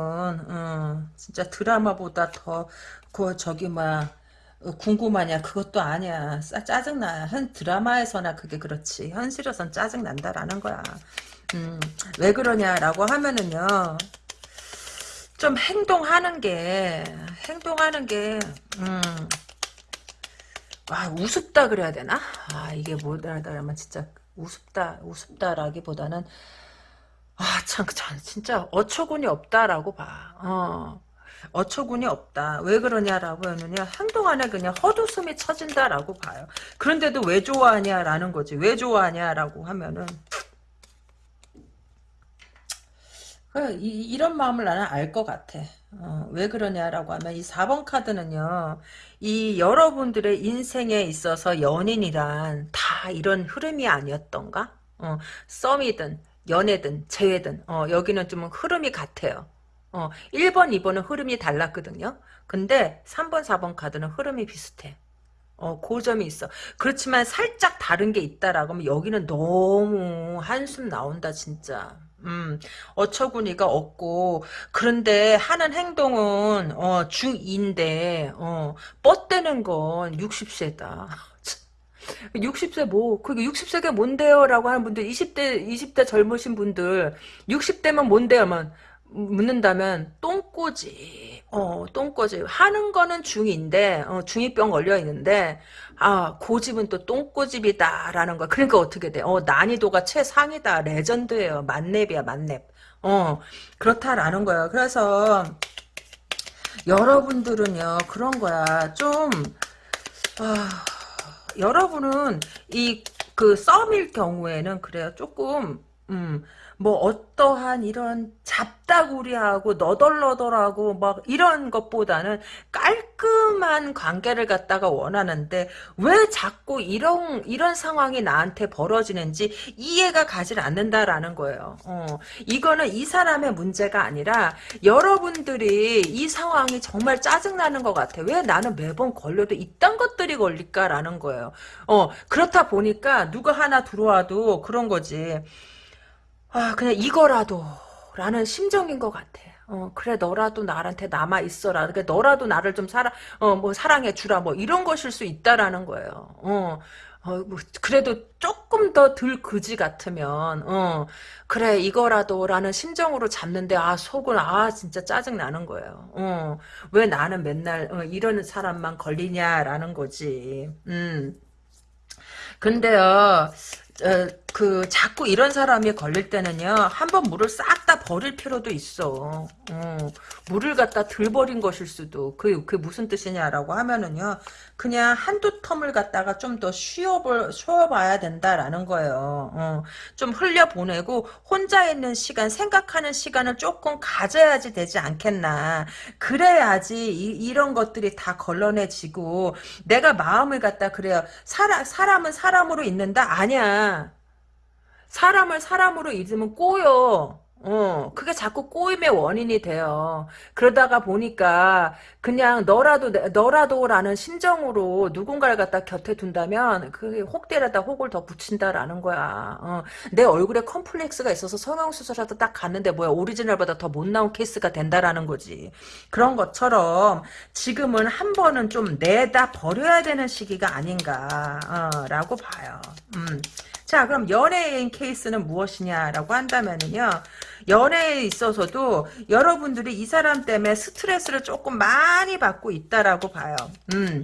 Speaker 1: 어, 진짜 드라마보다 더 그 저기 막 어, 궁금하냐 그것도 아니야 짜증나 현 드라마에서나 그게 그렇지 현실에선 짜증난다라는 거야 음, 왜 그러냐라고 하면은요. 좀 행동하는 게 행동하는 게 음, 아, 우습다 그래야 되나? 아, 이게 뭐라면 진짜 우습다, 우습다라기보다는 아, 참, 참, 진짜 어처구니 없다라고 봐. 어. 어처구니 없다. 왜 그러냐라고 하면요. 행동 안에 그냥 헛웃음이 쳐진다라고 봐요. 그런데도 왜 좋아하냐라는 거지. 왜 좋아하냐라고 하면은 그 이, 런 마음을 나는 알 것 같아. 어, 왜 그러냐라고 하면 이 4번 카드는요. 이 여러분들의 인생에 있어서 연인이란 다 이런 흐름이 아니었던가? 어, 썸이든 연애든 재회든 어, 여기는 좀 흐름이 같아요. 어, 1번, 2번은 흐름이 달랐거든요. 근데 3번, 4번 카드는 흐름이 비슷해. 어, 그 점이 있어. 그렇지만 살짝 다른 게 있다라고 하면 여기는 너무 한숨 나온다, 진짜. 음, 어처구니가 없고, 그런데 하는 행동은, 어, 중2인데, 어, 뻗대는 건 60세다. 60세 뭐, 그게 60세가 뭔데요? 라고 하는 분들, 20대, 20대 젊으신 분들, 60대면 뭔데요 만, 묻는다면 똥꼬지. 어, 똥꼬지. 하는 거는 중인데, 어, 중이병 걸려 있는데, 아, 고집은 또 똥꼬집이다라는 거. 그러니까 어떻게 돼? 어, 난이도가 최상이다. 레전드예요. 만렙이야, 만렙. 어, 그렇다라는 거예요. 그래서 여러분들은요, 그런 거야. 좀, 아, 여러분은 이 그 썸일 경우에는 그래요. 조금 음, 뭐 어떠한 이런 잡다구리하고 너덜너덜하고 막 이런 것보다는 깔끔한 관계를 갖다가 원하는데 왜 자꾸 이런 이런 상황이 나한테 벌어지는지 이해가 가질 않는다라는 거예요. 어, 이거는 이 사람의 문제가 아니라 여러분들이 이 상황이 정말 짜증나는 것 같아. 왜 나는 매번 걸려도 이딴 것들이 걸릴까라는 거예요. 어, 그렇다 보니까 누가 하나 들어와도 그런 거지. 아, 그냥 이거라도 라는 심정인 것 같아. 어, 그래, 너라도 나한테 남아 있어라. 그러니까 너라도 나를 좀 사랑, 어, 뭐, 사랑해 주라. 뭐, 이런 것일 수 있다라는 거예요. 어, 어, 뭐, 그래도 조금 더 덜 그지 같으면, 어, 그래, 이거라도 라는 심정으로 잡는데, 아, 속은, 아, 진짜 짜증 나는 거예요. 어, 왜 나는 맨날, 어, 이런 사람만 걸리냐 라는 거지. 음. 근데요, 어, 그 자꾸 이런 사람이 걸릴 때는요 한 번 물을 싹 다 버릴 필요도 있어. 어, 물을 갖다 들 버린 것일 수도. 그, 그 무슨 뜻이냐라고 하면은요 그냥 한두 텀을 갖다가 좀 더 쉬어볼 쉬어봐야 된다라는 거예요. 어, 좀 흘려보내고 혼자 있는 시간 생각하는 시간을 조금 가져야지 되지 않겠나. 그래야지 이, 런 것들이 다 걸러내지고 내가 마음을 갖다 그래요. 사람, 사람은 사람으로 있는다? 아니야 사람을 사람으로 잊으면 꼬여. 어, 그게 자꾸 꼬임의 원인이 돼요. 그러다가 보니까 그냥 너라도 너라도라는 심정으로 누군가를 갖다 곁에 둔다면 그게 혹대려다 혹을 더 붙인다라는 거야. 어, 내 얼굴에 컴플렉스가 있어서 성형 수술하다 딱 갔는데 뭐야 오리지널보다 더 못 나온 케이스가 된다라는 거지. 그런 것처럼 지금은 한 번은 좀 내다 버려야 되는 시기가 아닌가라고 어, 봐요. 음. 자, 그럼 연예인 케이스는 무엇이냐라고 한다면은요. 연애에 있어서도 여러분들이 이 사람 때문에 스트레스를 조금 많이 받고 있다라고 봐요. 음.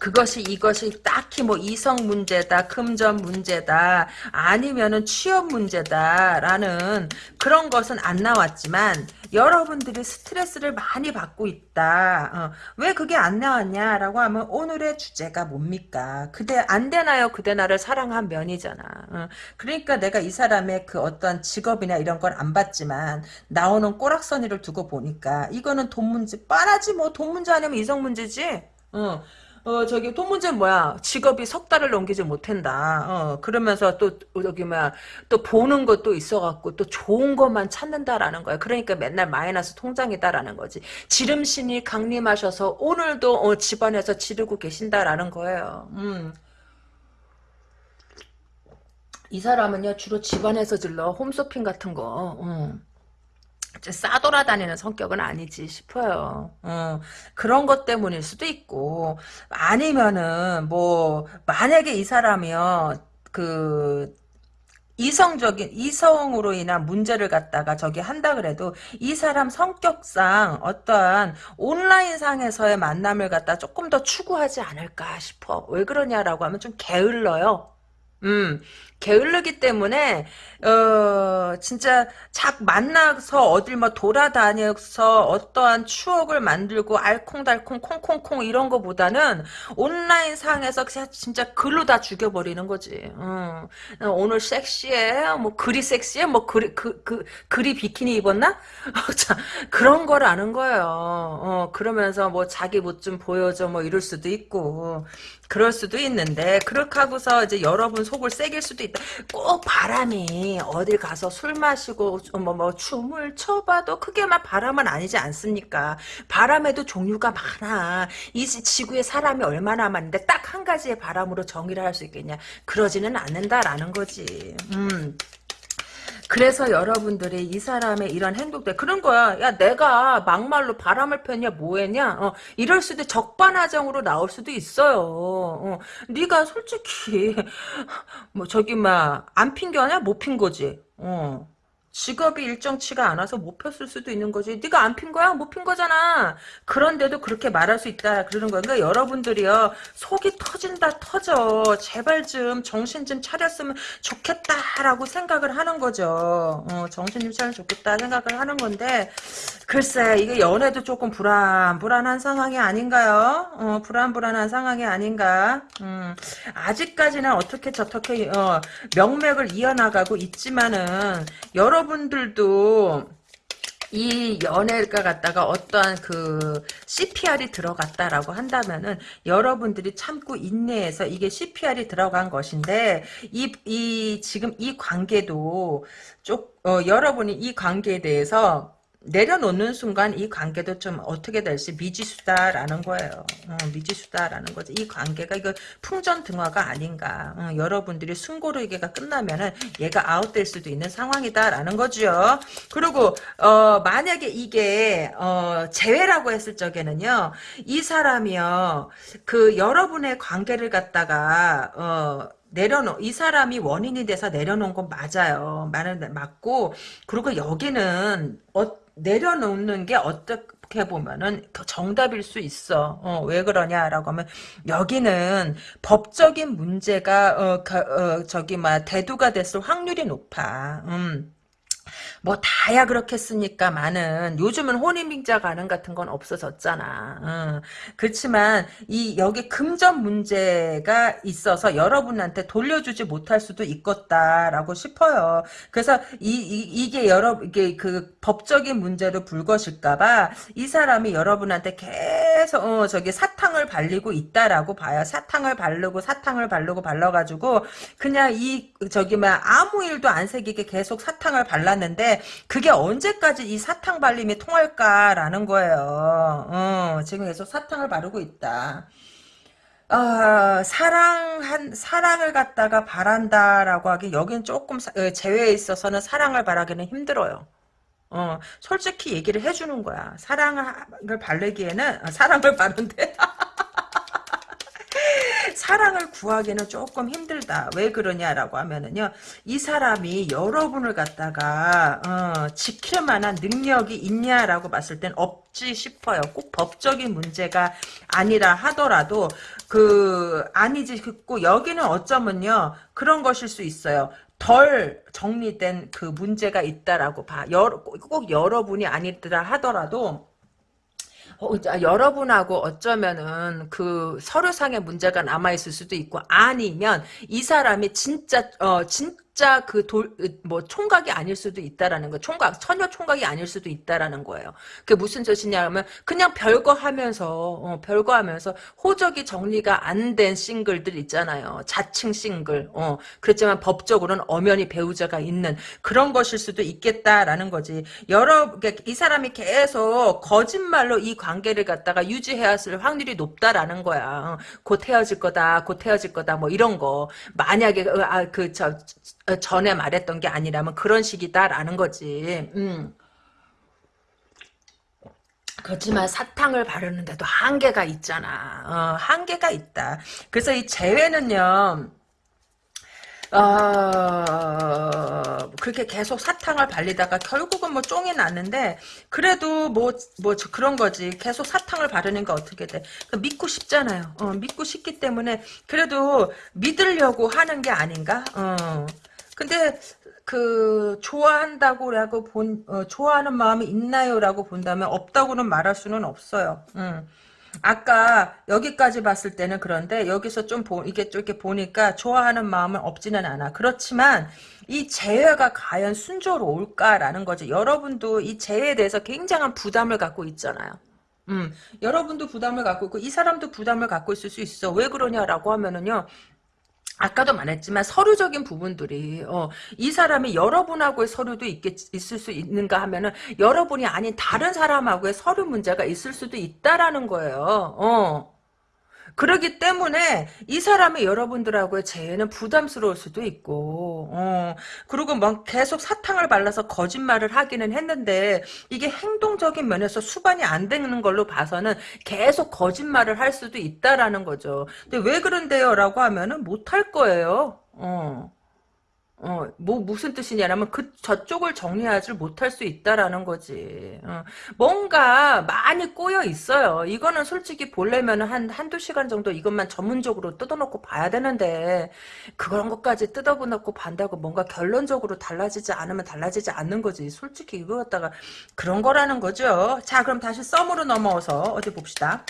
Speaker 1: 그것이 이것이 딱히 뭐 이성 문제다, 금전 문제다, 아니면은 취업 문제다라는 그런 것은 안 나왔지만 여러분들이 스트레스를 많이 받고 있다. 어, 왜 그게 안 나왔냐라고 하면 오늘의 주제가 뭡니까? 그대 안 되나요? 그대 나를 사랑한 면이잖아. 어, 그러니까 내가 이 사람의 그 어떤 직업이나 이런 걸 안 봤지만 나오는 꼬락서니를 두고 보니까 이거는 돈 문제 뻔하지 뭐 돈 문제 아니면 이성 문제지. 어. 어, 저기, 돈 문제는 뭐야? 직업이 석 달을 넘기지 못한다. 어, 그러면서 또, 저기, 뭐야, 또 보는 것도 있어갖고, 또 좋은 것만 찾는다라는 거야. 그러니까 맨날 마이너스 통장이다라는 거지. 지름신이 강림하셔서 오늘도, 어, 집안에서 지르고 계신다라는 거예요. 음. 이 사람은요, 주로 집안에서 질러. 홈쇼핑 같은 거. 어. 싸돌아다니는 성격은 아니지 싶어요. 어, 그런 것 때문일 수도 있고 아니면은 뭐 만약에 이 사람이요 그 이성적인 이성으로 인한 문제를 갖다가 저기 한다 그래도 이 사람 성격상 어떠한 온라인 상에서의 만남을 갖다 조금 더 추구하지 않을까 싶어. 왜 그러냐라고 하면 좀 게을러요. 음, 게을르기 때문에 어 진짜 작 만나서 어딜 뭐 돌아다녀서 어떠한 추억을 만들고 알콩달콩 콩콩콩 이런 거보다는 온라인 상에서 진짜 글로 다 죽여버리는 거지. 어, 오늘 섹시해? 뭐 글이 섹시해? 뭐 글이 그, 그 글이 비키니 입었나? 그런 걸 아는 거예요. 어, 그러면서 뭐 자기 못 좀 보여줘 뭐 이럴 수도 있고 그럴 수도 있는데 그렇게 하고서 이제 여러분 속을 새길 수도 있다. 꼭 바람이 어딜 가서 술 마시고 뭐, 뭐 춤을 춰봐도 크게 막 바람은 아니지 않습니까? 바람에도 종류가 많아. 이 지구에 사람이 얼마나 많은데 딱 한 가지의 바람으로 정의를 할 수 있겠냐? 그러지는 않는다라는 거지. 음. 그래서 여러분들이 이 사람의 이런 행동들 그런 거야. 야 내가 막말로 바람을 폈냐 뭐했냐 어, 이럴 수도 적반하장으로 나올 수도 있어요. 어, 네가 솔직히 뭐 저기 막 안 핀거냐 못핀 거지. 어. 직업이 일정치가 않아서 못 폈을 수도 있는 거지. 네가 안 핀 거야? 못 핀 거잖아. 그런데도 그렇게 말할 수 있다. 그러는 거야. 그러니까 여러분들이요. 속이 터진다 터져. 제발 좀 정신 좀 차렸으면 좋겠다라고 생각을 하는 거죠. 어, 정신 좀 차리면 좋겠다 생각을 하는 건데 글쎄 이게 연애도 조금 불안 불안한 상황이 아닌가요? 어, 불안 불안한 상황이 아닌가? 음, 아직까지는 어떻게 저렇게 어, 명맥을 이어나가고 있지만은 여러 여러분들도 이 연애가 갖다가 어떠한 그 CPR이 들어갔다라고 한다면은 여러분들이 참고 인내해서 이게 CPR이 들어간 것인데 이, 이 지금 이 관계도 쪽 어, 여러분이 이 관계에 대해서 내려놓는 순간 이 관계도 좀 어떻게 될지 미지수다라는 거예요. 어, 미지수다라는 거죠. 이 관계가 이거 풍전등화가 아닌가. 어, 여러분들이 숨고르기가 끝나면은 얘가 아웃될 수도 있는 상황이다라는 거죠. 그리고 어, 만약에 이게 어, 재회라고 했을 적에는요. 이 사람이요. 그 여러분의 관계를 갖다가 어, 내려놓 이 사람이 원인이 돼서 내려놓은 건 맞아요. 말은 맞고 그리고 여기는 어, 내려놓는 게 어떻게 보면은 정답일 수 있어. 어, 왜 그러냐라고 하면 여기는 법적인 문제가 어, 가, 어 저기 막 대두가 됐을 확률이 높아. 음. 뭐 다야 그렇겠습니까 많은 요즘은 혼인빙자 가능 같은 건 없어졌잖아. 어. 그렇지만 이 여기 금전 문제가 있어서 여러분한테 돌려주지 못할 수도 있겠다라고 싶어요. 그래서 이, 이 게 여러 이게 그 법적인 문제로 불것일까봐 이 사람이 여러분한테 계속 어, 저기 사탕을 발리고 있다라고 봐요. 사탕을 바르고 사탕을 바르고 발라가지고 그냥 이 저기 막 아무 일도 안 새기게 계속 사탕을 발랐는데 그게 언제까지 이 사탕 발림이 통할까라는 거예요. 어, 지금 계속 사탕을 바르고 있다. 어, 사랑한 사랑을 갖다가 바란다라고 하기 여긴 조금 어, 제외에 있어서는 사랑을 바라기는 힘들어요. 어, 솔직히 얘기를 해주는 거야. 사랑을 바르기에는 아, 사랑을 바른데 사랑을 구하기는 조금 힘들다. 왜 그러냐라고 하면은요. 이 사람이 여러분을 갖다가 어, 지킬 만한 능력이 있냐라고 봤을 땐 없지 싶어요. 꼭 법적인 문제가 아니라 하더라도 그 아니지 싶고 여기는 어쩌면요. 그런 것일 수 있어요. 덜 정리된 그 문제가 있다라고 봐. 여러, 꼭 여러분이 아니더라 하더라도 어, 여러분하고 어쩌면은 그 서류상의 문제가 남아있을 수도 있고 아니면 이 사람이 진짜 어 진 진짜 그 돌 뭐 총각이 아닐 수도 있다라는 거 총각 처녀 총각이 아닐 수도 있다라는 거예요. 그게 무슨 뜻이냐면 그냥 별거 하면서 어, 별거 하면서 호적이 정리가 안 된 싱글들 있잖아요. 자칭 싱글. 어, 그렇지만 법적으로는 엄연히 배우자가 있는 그런 것일 수도 있겠다라는 거지. 여러 이 사람이 계속 거짓말로 이 관계를 갖다가 유지해왔을 확률이 높다라는 거야. 어, 곧 헤어질 거다. 곧 헤어질 거다. 뭐 이런 거. 만약에 아 그저 어, 전에 말했던 게 아니라면 그런 식이다라는 거지. 음. 그렇지만 사탕을 바르는데도 한계가 있잖아. 어, 한계가 있다. 그래서 이 재회는요. 어, 그렇게 계속 사탕을 발리다가 결국은 뭐 쫑이 났는데 그래도 뭐 뭐 그런 거지 계속 사탕을 바르니까 어떻게 돼그 믿고 싶잖아요 어, 믿고 싶기 때문에 그래도 믿으려고 하는 게 아닌가 어. 근데 그 좋아한다고라고 본 어, 좋아하는 마음이 있나요라고 본다면 없다고는 말할 수는 없어요. 음. 아까 여기까지 봤을 때는 그런데 여기서 좀 보, 이게 좀 이렇게 보니까 좋아하는 마음은 없지는 않아. 그렇지만 이 재회가 과연 순조로울까라는 거죠. 여러분도 이 재회에 대해서 굉장한 부담을 갖고 있잖아요. 음, 여러분도 부담을 갖고 있고 이 사람도 부담을 갖고 있을 수 있어. 왜 그러냐라고 하면은요. 아까도 말했지만 서류적인 부분들이 어, 이 사람이 여러분하고의 서류도 있겠, 있을 수 있는가 하면은 여러분이 아닌 다른 사람하고의 서류 문제가 있을 수도 있다라는 거예요. 어. 그러기 때문에 이 사람이 여러분들하고의 재회는 부담스러울 수도 있고 어, 그리고 막 계속 사탕을 발라서 거짓말을 하기는 했는데 이게 행동적인 면에서 수반이 안 되는 걸로 봐서는 계속 거짓말을 할 수도 있다라는 거죠. 근데 왜 그런데요? 라고 하면은 못할 거예요. 어. 어, 뭐, 무슨 뜻이냐면, 그, 저쪽을 정리하지 못할 수 있다라는 거지. 어, 뭔가 많이 꼬여 있어요. 이거는 솔직히 보려면 한, 한두 시간 정도 이것만 전문적으로 뜯어놓고 봐야 되는데, 그런 것까지 뜯어놓고 반다고 뭔가 결론적으로 달라지지 않으면 달라지지 않는 거지. 솔직히 이거 갖다가 그런 거라는 거죠. 자, 그럼 다시 썸으로 넘어와서 어디 봅시다.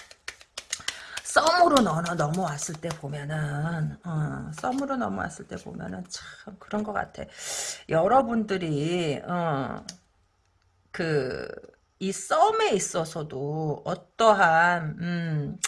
Speaker 1: 썸으로 넘어, 넘어왔을 때 보면은 어, 썸으로 넘어왔을 때 보면은 참 그런 것 같아. 여러분들이 어, 그이 썸에 있어서도 어떠한 음,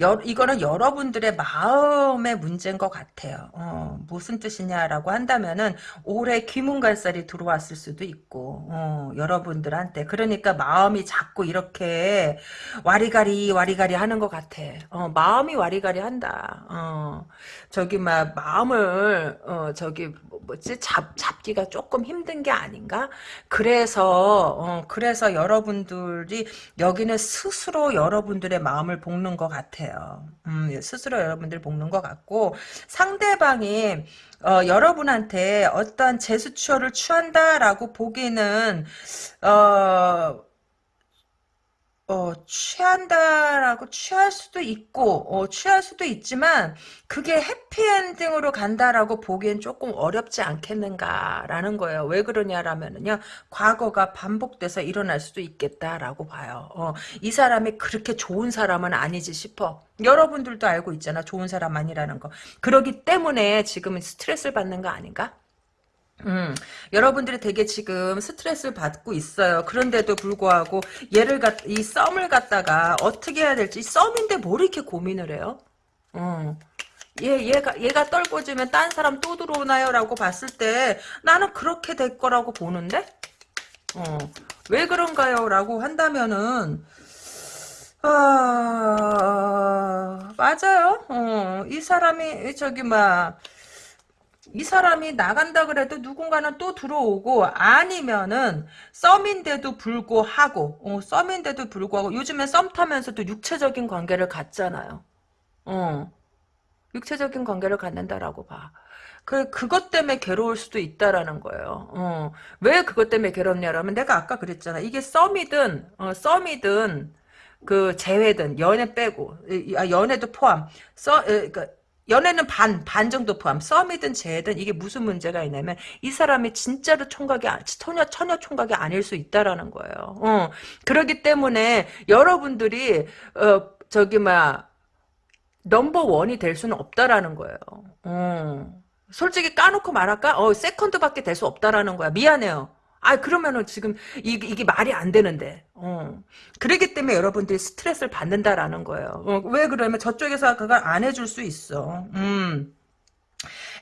Speaker 1: 여, 이거는 여러분들의 마음의 문제인 것 같아요. 어, 무슨 뜻이냐라고 한다면은 올해 귀문갈살이 들어왔을 수도 있고 어, 여러분들한테 그러니까 마음이 자꾸 이렇게 와리가리 와리가리 하는 것 같아. 어, 마음이 와리가리 한다. 어, 저기 막 마음을 어, 저기 뭐, 뭐지 잡 잡기가 조금 힘든 게 아닌가? 그래서 어, 그래서 여러분들이 여기는 스스로 여러분들의 마음을 볶는 것 같아. 같아요. 음, 예, 스스로 여러분들 볶는 것 같고 상대방이 어, 여러분한테 어떤 제스처를 취한다라고 보기는 어, 어, 취한다라고 취할 수도 있고, 어, 취할 수도 있지만, 그게 해피엔딩으로 간다라고 보기엔 조금 어렵지 않겠는가라는 거예요. 왜 그러냐라면은요, 과거가 반복돼서 일어날 수도 있겠다라고 봐요. 어, 이 사람이 그렇게 좋은 사람은 아니지 싶어. 여러분들도 알고 있잖아, 좋은 사람 아니라는 거. 그러기 때문에 지금은 스트레스를 받는 거 아닌가? 음, 여러분들이 되게 지금 스트레스를 받고 있어요. 그런데도 불구하고 얘를 갖, 이 썸을 갖다가 어떻게 해야 될지 썸인데 뭘 이렇게 고민을 해요? 어. 얘, 얘가, 얘가 떨궈지면 딴 사람 또 들어오나요? 라고 봤을 때 나는 그렇게 될 거라고 보는데? 어. 왜 그런가요? 라고 한다면은, 아, 맞아요. 어, 이 사람이, 저기, 막, 이 사람이 나간다 그래도 누군가는 또 들어오고 아니면은 썸인데도 불구하고 어, 썸인데도 불구하고 요즘에 썸 타면서도 육체적인 관계를 갖잖아요. 어. 육체적인 관계를 갖는다라고 봐. 그, 그것 때문에 괴로울 수도 있다라는 거예요. 어. 왜 그것 때문에 괴롭냐라면 내가 아까 그랬잖아. 이게 썸이든, 어, 썸이든, 그, 재회든, 연애 빼고, 아, 연애도 포함. 써, 에, 그, 연애는 반, 반 정도 포함. 썸이든 재든 이게 무슨 문제가 있냐면 이 사람이 진짜로 총각이, 처녀, 처녀 총각이 아닐 수 있다라는 거예요. 어. 그러기 때문에 여러분들이, 어, 저기, 막, 넘버 원이 될 수는 없다라는 거예요. 어. 솔직히 까놓고 말할까? 어, 세컨드밖에 될 수 없다라는 거야. 미안해요. 아 그러면은 지금 이게, 이게 말이 안 되는데. 어. 그러기 때문에 여러분들이 스트레스를 받는다라는 거예요. 어, 왜 그러면 저쪽에서 그걸 안 해줄 수 있어. 음.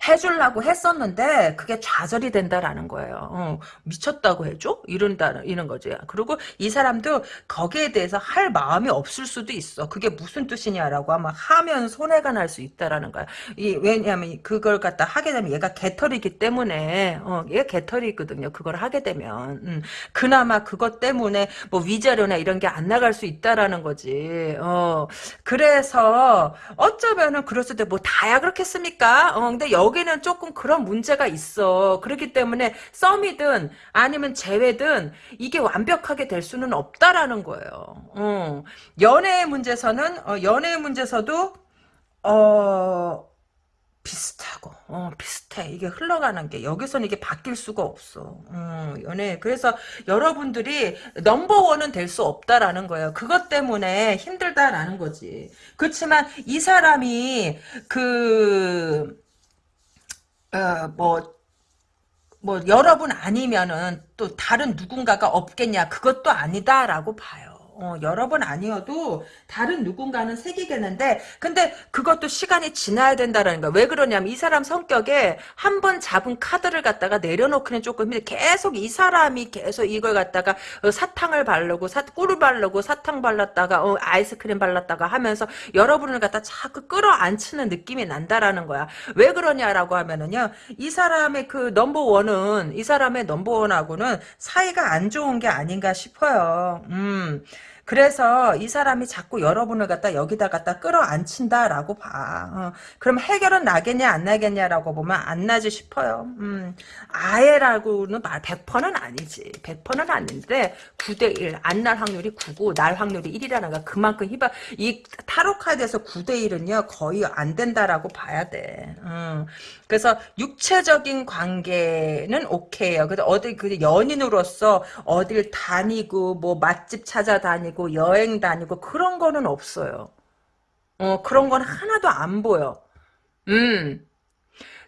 Speaker 1: 해주려고 했었는데 그게 좌절이 된다라는 거예요. 어, 미쳤다고 해줘? 이런다 이런 거지. 그리고 이 사람도 거기에 대해서 할 마음이 없을 수도 있어. 그게 무슨 뜻이냐라고 아마 하면 손해가 날 수 있다라는 거야. 이 왜냐하면 그걸 갖다 하게 되면 얘가 개털이기 때문에 어, 얘 개털이거든요. 그걸 하게 되면 음, 그나마 그것 때문에 뭐 위자료나 이런 게 안 나갈 수 있다라는 거지. 어, 그래서 어쩌면은 그럴 수도 뭐 다야 그렇겠습니까? 어, 근데 여기 여기는 조금 그런 문제가 있어. 그렇기 때문에 썸이든 아니면 재회든 이게 완벽하게 될 수는 없다라는 거예요. 어. 연애의 문제에서는 어, 연애의 문제에서도 어 비슷하고 어 비슷해 이게 흘러가는 게 여기서는 이게 바뀔 수가 없어 어, 연애 그래서 여러분들이 넘버원은 될 수 없다라는 거예요 그것 때문에 힘들다라는 거지 그렇지만 이 사람이 그 어, 뭐, 뭐, 여러분 아니면은 또 다른 누군가가 없겠냐. 그것도 아니다라고 봐요. 어, 여러 번 아니어도 다른 누군가는 생기겠는데 근데 그것도 시간이 지나야 된다라는 거야. 왜 그러냐면 이 사람 성격에 한 번 잡은 카드를 갖다가 내려놓기는 조금 힘들 계속 이 사람이 계속 이걸 갖다가 어, 사탕을 바르고 사, 꿀을 바르고 사탕 발랐다가 어, 아이스크림 발랐다가 하면서 여러분을 갖다 자꾸 끌어안치는 느낌이 난다라는 거야. 왜 그러냐라고 하면은요. 이 사람의 그 넘버원은 이 사람의 넘버원하고는 사이가 안 좋은 게 아닌가 싶어요. 음. 그래서 이 사람이 자꾸 여러분을 갖다 여기다 갖다 끌어안친다라고 봐. 어, 그럼 해결은 나겠냐 안 나겠냐라고 보면 안 나지 싶어요. 음, 아예라고는 말 100%는 아니지. 100%는 아닌데 9대 1 안 날 확률이 9고 날 확률이 1이라는 거 그만큼 희박 이 타로 카드에서 9대 1은요 거의 안 된다라고 봐야 돼. 음, 그래서 육체적인 관계는 오케이요. 근데 어디 그 연인으로서 어딜 다니고 뭐 맛집 찾아다니고 여행 다니고 그런 거는 없어요. 어 그런 건 하나도 안 보여. 음.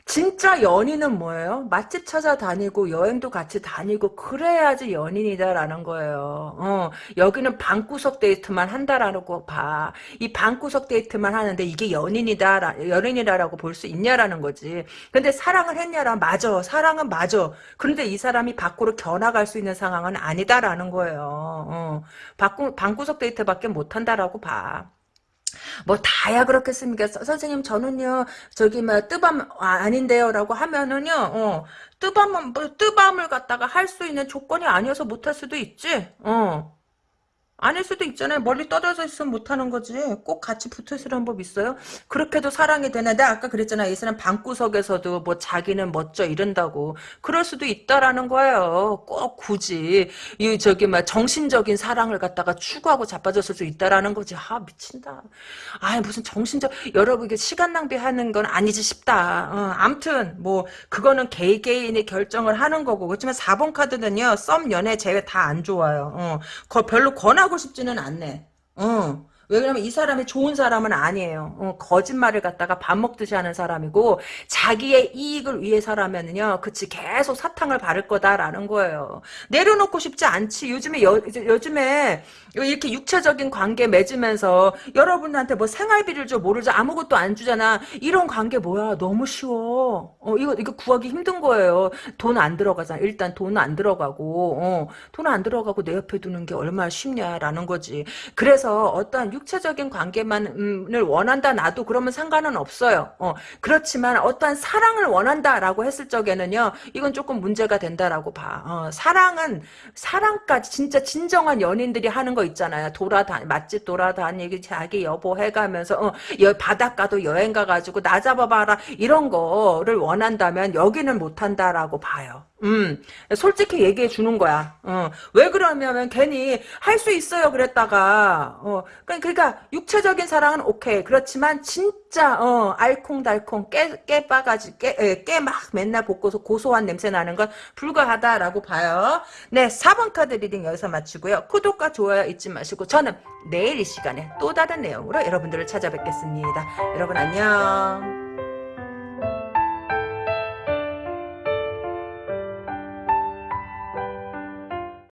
Speaker 1: 진짜 연인은 뭐예요? 맛집 찾아다니고 여행도 같이 다니고 그래야지 연인이다라는 거예요. 어, 여기는 방구석 데이트만 한다라는 거 봐. 이 방구석 데이트만 하는데 이게 연인이다, 연인이다라고 볼 수 있냐라는 거지. 근데 사랑을 했냐라 맞아. 사랑은 맞아. 그런데 이 사람이 밖으로 겨나갈 수 있는 상황은 아니다라는 거예요. 어, 방구, 방구석 데이트밖에 못 한다라고 봐. 뭐 다야 그렇겠습니까? 선생님 저는요 저기 뭐 뜨밤 아, 아닌데요라고 하면은요 어 뜨밤은 뭐 뜨밤을 갖다가 할 수 있는 조건이 아니어서 못할 수도 있지 어 아닐 수도 있잖아요. 멀리 떨어져 있으면 못하는 거지. 꼭 같이 붙어있으라는 법 있어요? 그렇게도 사랑이 되는데 아까 그랬잖아. 이 사람 방구석에서도 뭐 자기는 멋져 이런다고. 그럴 수도 있다라는 거예요. 꼭 굳이 이 저기 막 정신적인 사랑을 갖다가 추구하고 자빠졌을 수 있다라는 거지. 아 미친다. 아 무슨 정신적 여러분 이게 시간 낭비하는 건 아니지 싶다. 어, 암튼 뭐 그거는 개개인이 결정을 하는 거고 그렇지만 4번 카드는요. 썸 연애 제외 다 안 좋아요. 어, 별로 권하 하고 싶지는 않네. 어. 왜냐면 이 사람이 좋은 사람은 아니에요. 어, 거짓말을 갖다가 밥 먹듯이 하는 사람이고 자기의 이익을 위해서라면은요. 그치 계속 사탕을 바를 거다라는 거예요. 내려놓고 싶지 않지. 요즘에 여, 요즘에 이렇게 육체적인 관계 맺으면서 여러분한테 뭐 생활비를 줘 모르죠. 아무것도 안 주잖아. 이런 관계 뭐야. 너무 쉬워. 어, 이거 이거 구하기 힘든 거예요. 돈 안 들어가잖아. 일단 돈 안 들어가고 어, 돈안 들어가고 내 옆에 두는 게 얼마나 쉽냐라는 거지. 그래서 어떠한 육체적인 관계만을 원한다 나도 그러면 상관은 없어요. 어, 그렇지만 어떠한 사랑을 원한다라고 했을 적에는요. 이건 조금 문제가 된다라고 봐. 어, 사랑은 사랑까지 진짜 진정한 연인들이 하는 거 있잖아요. 돌아다 맛집 돌아다니기 자기 여보 해가면서 어, 여, 바닷가도 여행 가가지고 나 잡아봐라 이런 거를 원한다면 여기는 못한다라고 봐요. 음, 솔직히 얘기해 주는 거야. 어, 왜 그러냐면 괜히 할 수 있어요 그랬다가 어, 그러니까 그러니까 육체적인 사랑은 오케이. 그렇지만 진짜 어 알콩달콩 깨 깨바가지 깨깨 막 맨날 볶고서 고소한 냄새 나는 건 불가하다라고 봐요. 네, 4번 카드 reading 여기서 마치고요. 구독과 좋아요 잊지 마시고 저는 내일 이 시간에 또 다른 내용으로 여러분들을 찾아뵙겠습니다. 여러분 안녕.